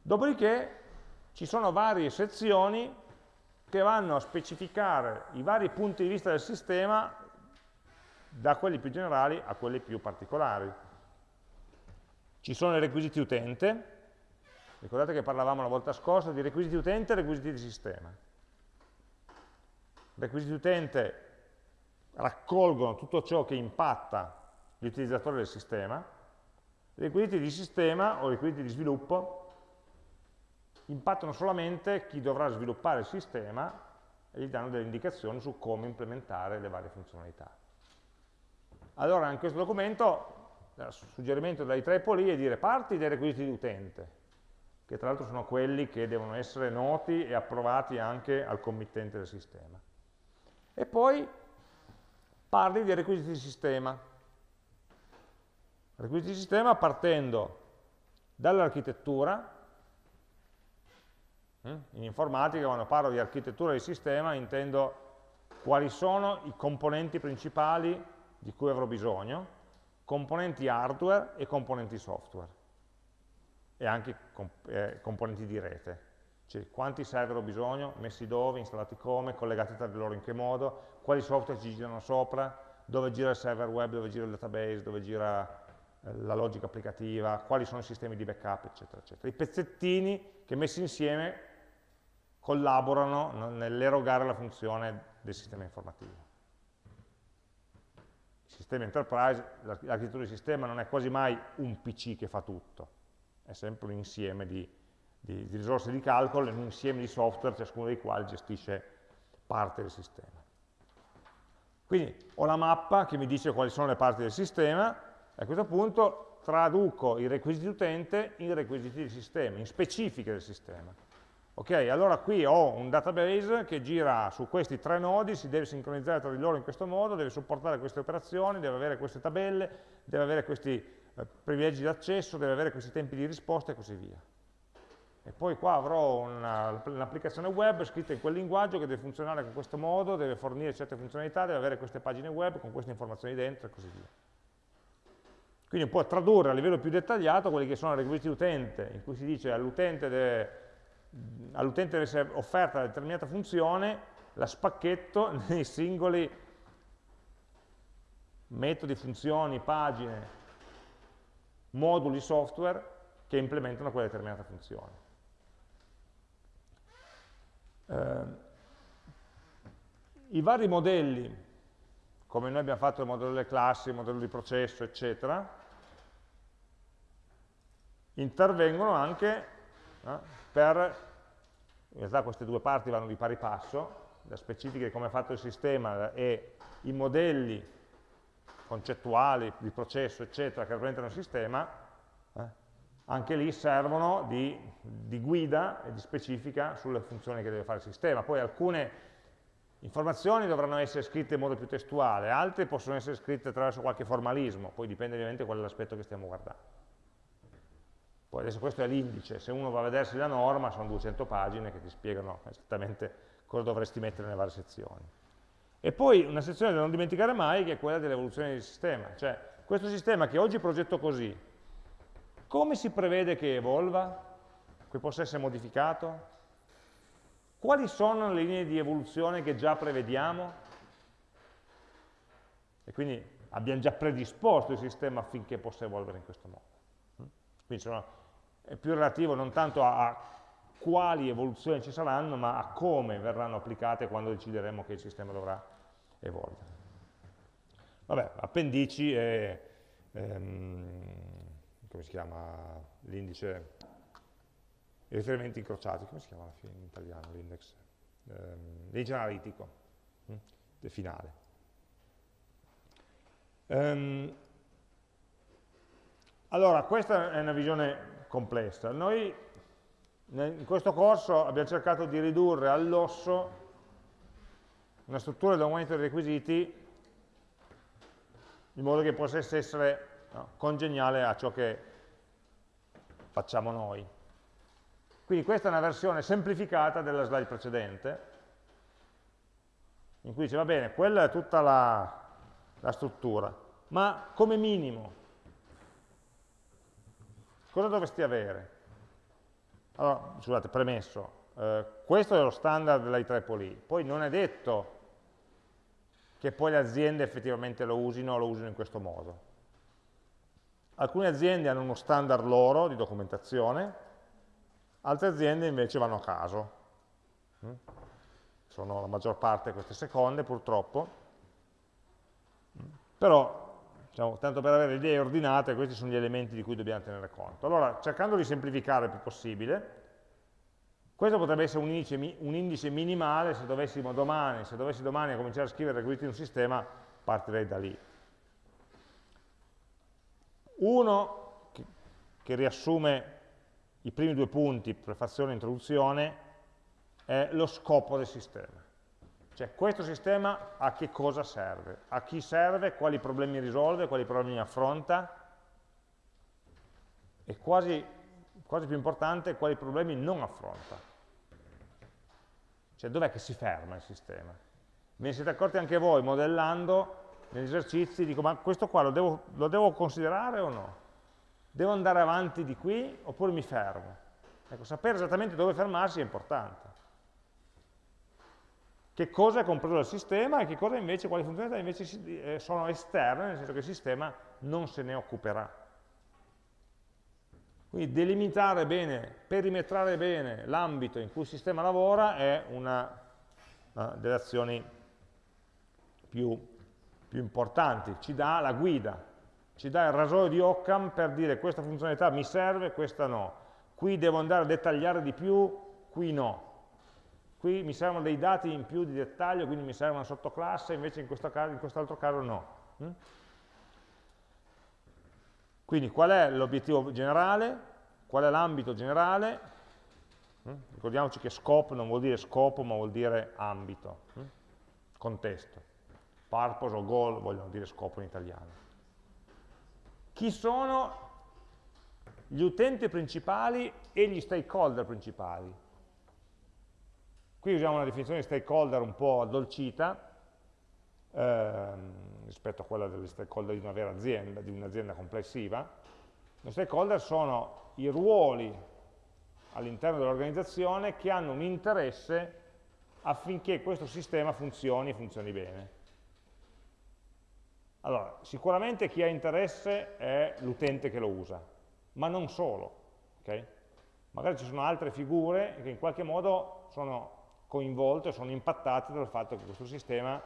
Dopodiché ci sono varie sezioni che vanno a specificare i vari punti di vista del sistema da quelli più generali a quelli più particolari. Ci sono i requisiti utente, ricordate che parlavamo la volta scorsa di requisiti utente e requisiti di sistema. Requisiti utente raccolgono tutto ciò che impatta gli utilizzatori del sistema, requisiti di sistema o requisiti di sviluppo impattano solamente chi dovrà sviluppare il sistema e gli danno delle indicazioni su come implementare le varie funzionalità. Allora in questo documento il suggerimento dai tre poli è dire parti dei requisiti di utente, che tra l'altro sono quelli che devono essere noti e approvati anche al committente del sistema. E poi parli dei requisiti di sistema. Requisiti di sistema partendo dall'architettura, in informatica quando parlo di architettura di sistema intendo quali sono i componenti principali di cui avrò bisogno, componenti hardware e componenti software e anche eh, componenti di rete. Cioè, quanti server ho bisogno, messi dove, installati come, collegati tra di loro in che modo, quali software ci girano sopra, dove gira il server web, dove gira il database, dove gira eh, la logica applicativa, quali sono i sistemi di backup, eccetera, eccetera. I pezzettini che messi insieme collaborano nell'erogare la funzione del sistema informativo. Il sistema enterprise, l'architettura di sistema non è quasi mai un PC che fa tutto, è sempre un insieme di di, di risorse di calcolo in un insieme di software, ciascuno dei quali gestisce parte del sistema. Quindi ho la mappa che mi dice quali sono le parti del sistema, e a questo punto traduco i requisiti utente in requisiti di sistema, in specifiche del sistema. Ok, allora qui ho un database che gira su questi tre nodi, si deve sincronizzare tra di loro in questo modo, deve supportare queste operazioni, deve avere queste tabelle, deve avere questi eh, privilegi d'accesso, deve avere questi tempi di risposta e così via. e poi qua avrò un'applicazione web scritta in quel linguaggio che deve funzionare in questo modo, deve fornire certe funzionalità, deve avere queste pagine web con queste informazioni dentro e così via. Quindi può tradurre a livello più dettagliato quelli che sono i requisiti utente, in cui si dice all'utente deve, all deve essere offerta una determinata funzione, la spacchetto nei singoli metodi, funzioni, pagine, moduli software che implementano quella determinata funzione. Eh, I vari modelli, come noi abbiamo fatto il modello delle classi, il modello di processo, eccetera, intervengono anche eh, per, in realtà queste due parti vanno di pari passo, la specifica di come è fatto il sistema e i modelli concettuali di processo, eccetera, che rappresentano il sistema, eh, anche lì servono di, di, guida e di specifica sulle funzioni che deve fare il sistema. Poi alcune informazioni dovranno essere scritte in modo più testuale, altre possono essere scritte attraverso qualche formalismo, poi dipende ovviamente qual è che stiamo guardando. Poi adesso questo è l'indice, se uno va a vedersi la norma sono 200 pagine che ti spiegano esattamente cosa dovresti mettere nelle varie sezioni. E poi una sezione da non dimenticare mai che è quella dell'evoluzione del sistema, cioè questo sistema che oggi progetto così, come si prevede che evolva? Che possa essere modificato? Quali sono le linee di evoluzione che già prevediamo? E quindi abbiamo già predisposto il sistema affinché possa evolvere in questo modo. Quindi sono, è più relativo non tanto a, a quali evoluzioni ci saranno, ma a come verranno applicate quando decideremo che il sistema dovrà evolvere. Vabbè, appendici e ehm, come si chiama l'indice, i riferimenti incrociati, come si chiama in italiano l'index? Ehm, l'indice analitico, hm? finale. Ehm, allora, questa è una visione complessa. Noi in questo corso abbiamo cercato di ridurre all'osso una struttura di aumento dei requisiti in modo che possa essere no? congeniale a ciò che facciamo noi. Quindi questa è una versione semplificata della slide precedente, in cui dice, va bene, quella è tutta la, la struttura, ma come minimo, cosa dovresti avere? Allora, scusate, premesso, eh, questo è lo standard dell'IEEE, poi non è detto che poi le aziende effettivamente lo usino o lo usino in questo modo. Alcune aziende hanno uno standard loro di documentazione, altre aziende invece vanno a caso. Mm? Sono la maggior parte queste seconde, purtroppo. Mm? Però, diciamo, tanto per avere idee ordinate, questi sono gli elementi di cui dobbiamo tenere conto. Allora, cercando di semplificare il più possibile, questo potrebbe essere un indice, un indice minimale se dovessimo domani, se dovessi domani cominciare a scrivere requisiti in un sistema, partirei da lì. Uno, che, che riassume i primi due punti, prefazione e introduzione, è lo scopo del sistema. Cioè questo sistema a che cosa serve? A chi serve? Quali problemi risolve? Quali problemi affronta? E quasi, quasi più importante, quali problemi non affronta? Cioè dov'è che si ferma il sistema? Ve ne siete accorti anche voi modellando negli esercizi, dico ma questo qua lo devo, lo devo considerare o no? Devo andare avanti di qui oppure mi fermo? Ecco, sapere esattamente dove fermarsi è importante. Che cosa è compreso dal sistema e che cosa invece, quali funzionalità invece eh, sono esterne, nel senso che il sistema non se ne occuperà. Quindi delimitare bene, perimetrare bene l'ambito in cui il sistema lavora è una, delle azioni più più importanti, ci dà la guida, ci dà il rasoio di Occam per dire questa funzionalità mi serve, questa no. Qui devo andare a dettagliare di più, qui no. Qui mi servono dei dati in più di dettaglio, quindi mi serve una sottoclasse, invece in quest'altro caso no. Mm? Quindi qual è l'obiettivo generale? Qual è l'ambito generale? Mm? Ricordiamoci che scope non vuol dire scopo, ma vuol dire ambito, mm? contesto purpose o goal vogliono dire scopo in italiano. Chi sono gli utenti principali e gli stakeholder principali. Qui usiamo una definizione di stakeholder un po' addolcita ehm, rispetto a quella degli stakeholder di una vera azienda, di un'azienda complessiva. Gli stakeholder sono i ruoli all'interno dell'organizzazione che hanno un interesse affinché questo sistema funzioni e funzioni bene. Allora, sicuramente chi ha interesse è l'utente che lo usa, ma non solo. Okay? Magari ci sono altre figure che in qualche modo sono coinvolte, sono impattate dal fatto che questo sistema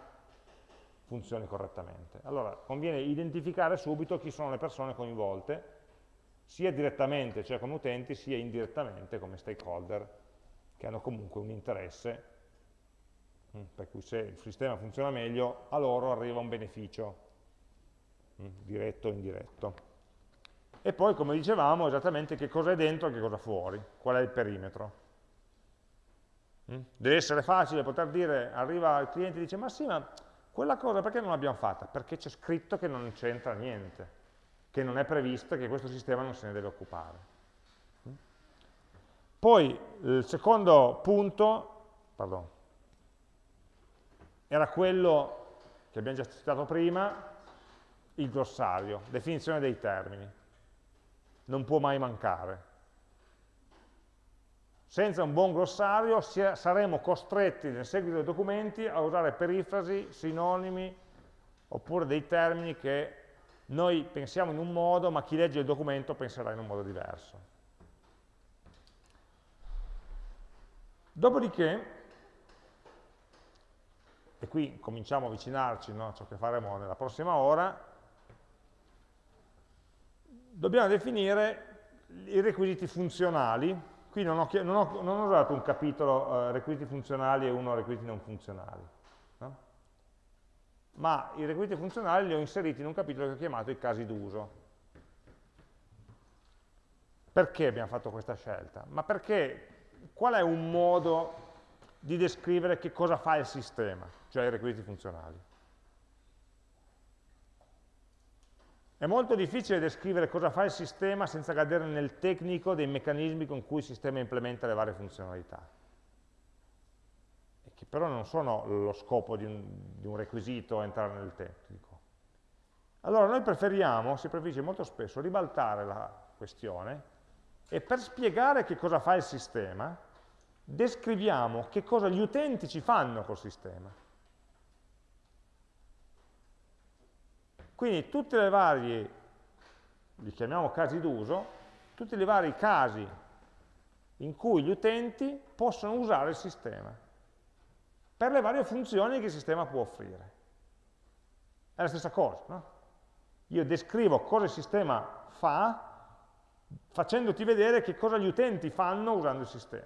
funzioni correttamente. Allora, conviene identificare subito chi sono le persone coinvolte, sia direttamente, cioè come utenti, sia indirettamente come stakeholder, che hanno comunque un interesse, mm, per cui se il sistema funziona meglio, a loro arriva un beneficio, mm, diretto o indiretto. E poi, come dicevamo, esattamente che cosa è dentro e che cosa fuori, qual è il perimetro. Mm? Deve essere facile poter dire, arriva il cliente e dice, ma sì, ma quella cosa perché non l'abbiamo fatta? Perché c'è scritto che non c'entra niente che non è previsto che questo sistema non se ne deve occupare. Poi il secondo punto, pardon, era quello che abbiamo già citato prima, il glossario, definizione dei termini. Non può mai mancare. Senza un buon glossario saremo costretti nel seguito dei documenti a usare perifrasi, sinonimi, oppure dei termini che noi pensiamo in un modo, ma chi legge il documento penserà in un modo diverso. Dopodiché, e qui cominciamo a avvicinarci no, a ciò che faremo nella prossima ora, dobbiamo definire i requisiti funzionali. Qui non ho, non ho, non ho usato un capitolo eh, requisiti funzionali e uno requisiti non funzionali ma i requisiti funzionali li ho inseriti in un capitolo che ho chiamato i casi d'uso. Perché abbiamo fatto questa scelta? Ma perché qual è un modo di descrivere che cosa fa il sistema, cioè i requisiti funzionali? È molto difficile descrivere cosa fa il sistema senza cadere nel tecnico dei meccanismi con cui il sistema implementa le varie funzionalità che però non sono lo scopo di un, di un requisito entrare nel tecnico. Allora noi preferiamo, si preferisce molto spesso, ribaltare la questione e per spiegare che cosa fa il sistema, descriviamo che cosa gli utenti ci fanno col sistema. Quindi tutti i vari, li chiamiamo casi d'uso, tutti i vari casi in cui gli utenti possono usare il sistema per le varie funzioni che il sistema può offrire. È la stessa cosa, no? Io descrivo cosa il sistema fa facendoti vedere che cosa gli utenti fanno usando il sistema.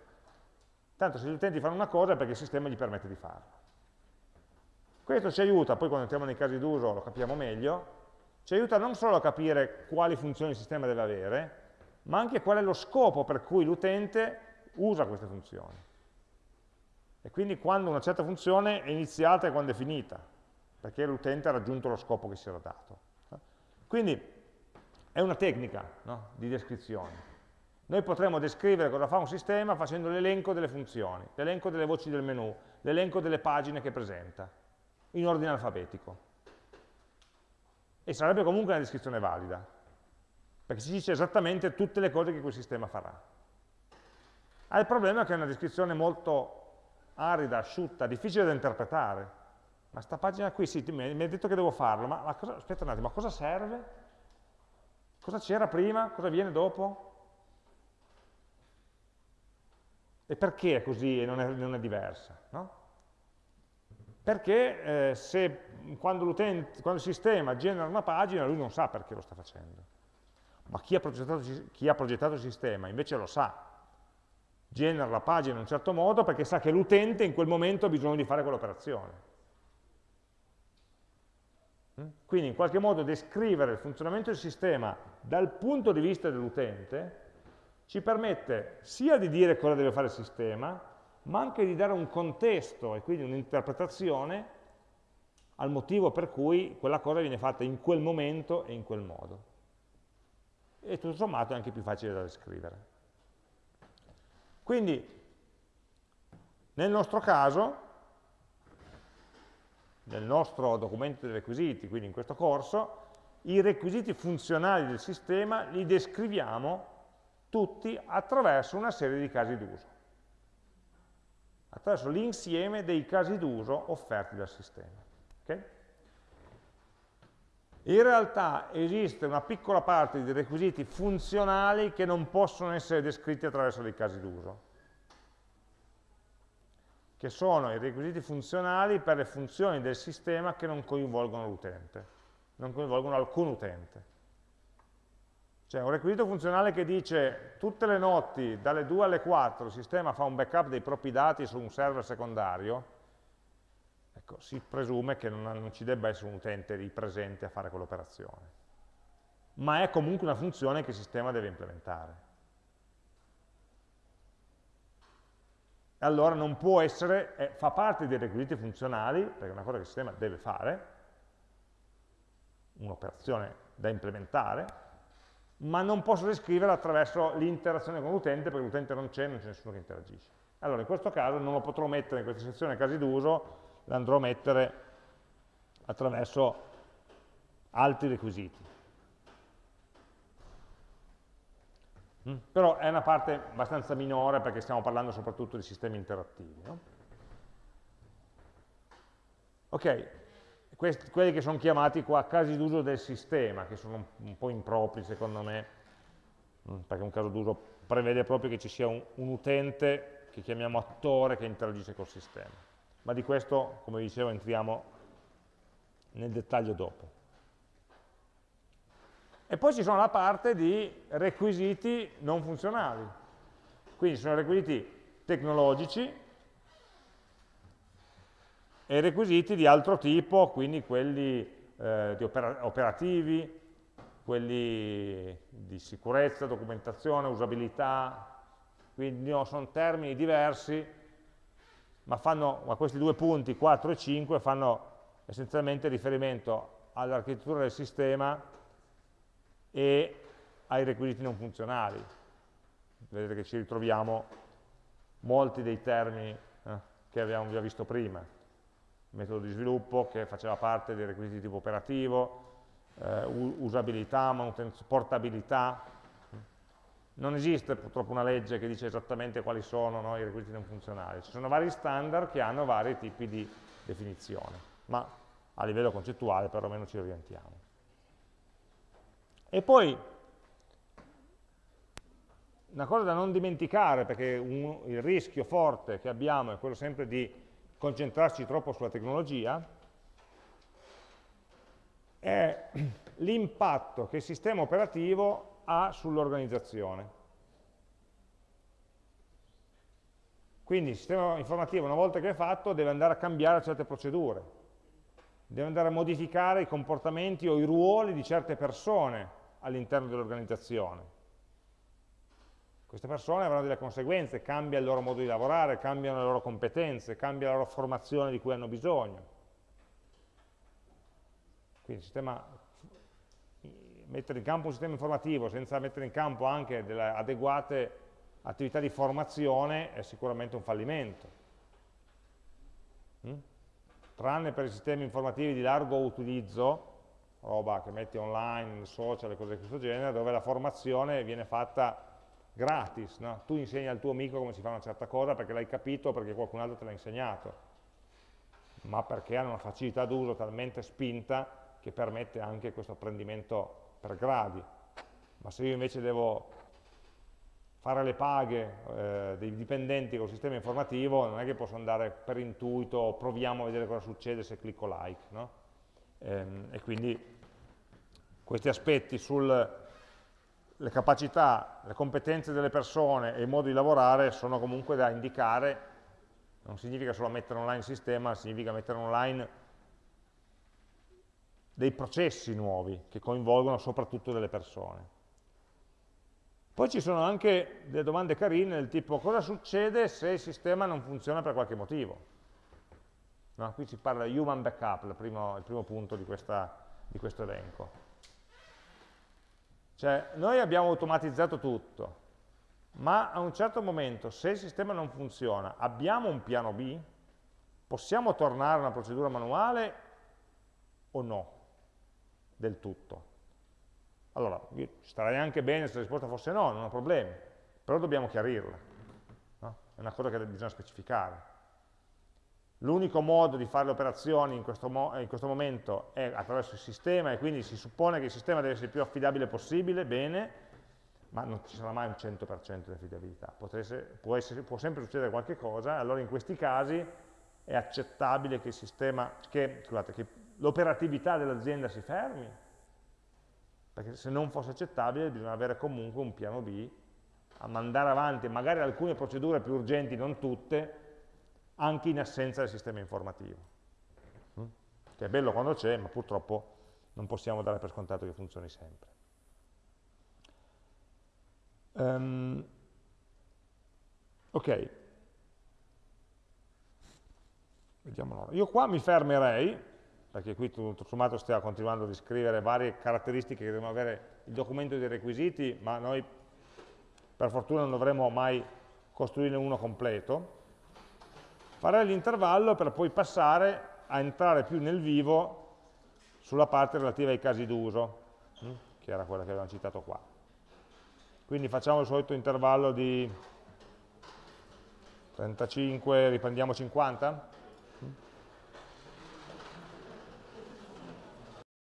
Tanto se gli utenti fanno una cosa è perché il sistema gli permette di farla. Questo ci aiuta, poi quando entriamo nei casi d'uso lo capiamo meglio, ci aiuta non solo a capire quali funzioni il sistema deve avere, ma anche qual è lo scopo per cui l'utente usa queste funzioni. E quindi quando una certa funzione è iniziata e quando è finita, perché l'utente ha raggiunto lo scopo che si era dato. Quindi è una tecnica no, di descrizione. Noi potremmo descrivere cosa fa un sistema facendo l'elenco delle funzioni, l'elenco delle voci del menu, l'elenco delle pagine che presenta, in ordine alfabetico. E sarebbe comunque una descrizione valida, perché ci dice esattamente tutte le cose che quel sistema farà. Ha il problema che è una descrizione molto arida, asciutta, difficile da interpretare. Ma sta pagina qui, sì, mi hai detto che devo farlo, ma, ma cosa, aspetta un attimo, ma cosa serve? Cosa c'era prima? Cosa viene dopo? E perché è così e non è, non è diversa? No? Perché eh, se, quando, quando, il sistema genera una pagina, lui non sa perché lo sta facendo. Ma chi ha progettato, chi ha progettato il sistema invece lo sa, genera la pagina in un certo modo perché sa che l'utente in quel momento ha bisogno di fare quell'operazione. Mm? Quindi in qualche modo descrivere il funzionamento del sistema dal punto di vista dell'utente ci permette sia di dire cosa deve fare il sistema, ma anche di dare un contesto e quindi un'interpretazione al motivo per cui quella cosa viene fatta in quel momento e in quel modo. e tutto sommato è anche più facile da descrivere. Quindi, nel nostro caso, nel nostro documento dei requisiti, quindi in questo corso, i requisiti funzionali del sistema li descriviamo tutti attraverso una serie di casi d'uso, attraverso l'insieme dei casi d'uso offerti dal sistema. Okay? In realtà esiste una piccola parte di requisiti funzionali che non possono essere descritti attraverso dei casi d'uso, che sono i requisiti funzionali per le funzioni del sistema che non coinvolgono l'utente, non coinvolgono alcun utente. Cioè un requisito funzionale che dice tutte le notti dalle 2 alle 4 il sistema fa un backup dei propri dati su un server secondario, ecco, si presume che non, non ci debba essere un utente lì presente a fare quell'operazione. Ma è comunque una funzione che il sistema deve implementare. allora non può essere, eh, fa parte dei requisiti funzionali, perché è una cosa che il sistema deve fare, un'operazione da implementare, ma non posso descriverla attraverso l'interazione con l'utente, perché l'utente non c'è, non c'è nessuno che interagisce. Allora in questo caso non lo potrò mettere in questa sezione casi d'uso, l'andrò a mettere attraverso altri requisiti. Mm. Però è una parte abbastanza minore perché stiamo parlando soprattutto di sistemi interattivi. No? Ok, questi, quelli che sono chiamati qua casi d'uso del sistema, che sono un, un po' impropri secondo me, mm, perché un caso d'uso prevede proprio che ci sia un, un utente che chiamiamo attore che interagisce col sistema ma di questo, come dicevo, entriamo nel dettaglio dopo. E poi ci sono la parte di requisiti non funzionali, quindi sono requisiti tecnologici e requisiti di altro tipo, quindi quelli eh, opera operativi, quelli di sicurezza, documentazione, usabilità, quindi no, sono termini diversi ma, fanno, ma questi due punti, 4 e 5, fanno essenzialmente riferimento all'architettura del sistema e ai requisiti non funzionali. Vedete che ci ritroviamo molti dei termini eh, che abbiamo già visto prima. Metodo di sviluppo che faceva parte dei requisiti di tipo operativo, eh, usabilità, portabilità, non esiste purtroppo una legge che dice esattamente quali sono no, i requisiti non funzionali, ci sono vari standard che hanno vari tipi di definizione, ma a livello concettuale perlomeno ci orientiamo. E poi, una cosa da non dimenticare, perché un, il rischio forte che abbiamo è quello sempre di concentrarci troppo sulla tecnologia, è l'impatto che il sistema operativo ha sull'organizzazione. Quindi il sistema informativo una volta che è fatto deve andare a cambiare certe procedure, deve andare a modificare i comportamenti o i ruoli di certe persone all'interno dell'organizzazione. Queste persone avranno delle conseguenze, cambia il loro modo di lavorare, cambiano le loro competenze, cambia la loro formazione di cui hanno bisogno. Quindi sistema mettere in campo un sistema informativo senza mettere in campo anche delle adeguate attività di formazione è sicuramente un fallimento. Mm? Tranne per i sistemi informativi di largo utilizzo, roba che metti online, social e cose di questo genere, dove la formazione viene fatta gratis. No? Tu insegni al tuo amico come si fa una certa cosa perché l'hai capito o perché qualcun altro te l'ha insegnato, ma perché hanno una facilità d'uso talmente spinta che permette anche questo apprendimento per gradi, ma se io invece devo fare le paghe eh, dei dipendenti col sistema informativo, non è che posso andare per intuito, proviamo a vedere cosa succede se clicco like, no? ehm, e quindi questi aspetti sulle capacità, le competenze delle persone e il modo di lavorare sono comunque da indicare, non significa solo mettere online il sistema, significa mettere online dei processi nuovi che coinvolgono soprattutto delle persone. Poi ci sono anche delle domande carine del tipo cosa succede se il sistema non funziona per qualche motivo? No, qui si parla di human backup, il primo, il primo punto di, questa, di questo elenco. Cioè, noi abbiamo automatizzato tutto, ma a un certo momento, se il sistema non funziona, abbiamo un piano B? Possiamo tornare a una procedura manuale o no? Del tutto. Allora, starei anche bene se la risposta fosse no, non ho problemi, però dobbiamo chiarirla. No? È una cosa che bisogna specificare. L'unico modo di fare le operazioni in questo, in questo, momento è attraverso il sistema e quindi si suppone che il sistema deve essere il più affidabile possibile, bene, ma non ci sarà mai un 100% di affidabilità. Essere, può, essere, può, sempre succedere qualche cosa, allora in questi casi è accettabile che l'operatività dell'azienda si fermi, perché se non fosse accettabile bisogna avere comunque un piano B a mandare avanti magari alcune procedure più urgenti, non tutte, anche in assenza del sistema informativo. Mm? Che è bello quando c'è, ma purtroppo non possiamo dare per scontato che funzioni sempre. Um, ok, vediamo Io qua mi fermerei, perché qui tutto sommato stiamo continuando a descrivere varie caratteristiche che devono avere il documento dei requisiti, ma noi per fortuna non dovremo mai costruirne uno completo farei l'intervallo per poi passare a entrare più nel vivo sulla parte relativa ai casi d'uso, hm, che era quella che avevamo citato qua. Quindi facciamo il solito intervallo di 35, riprendiamo 50?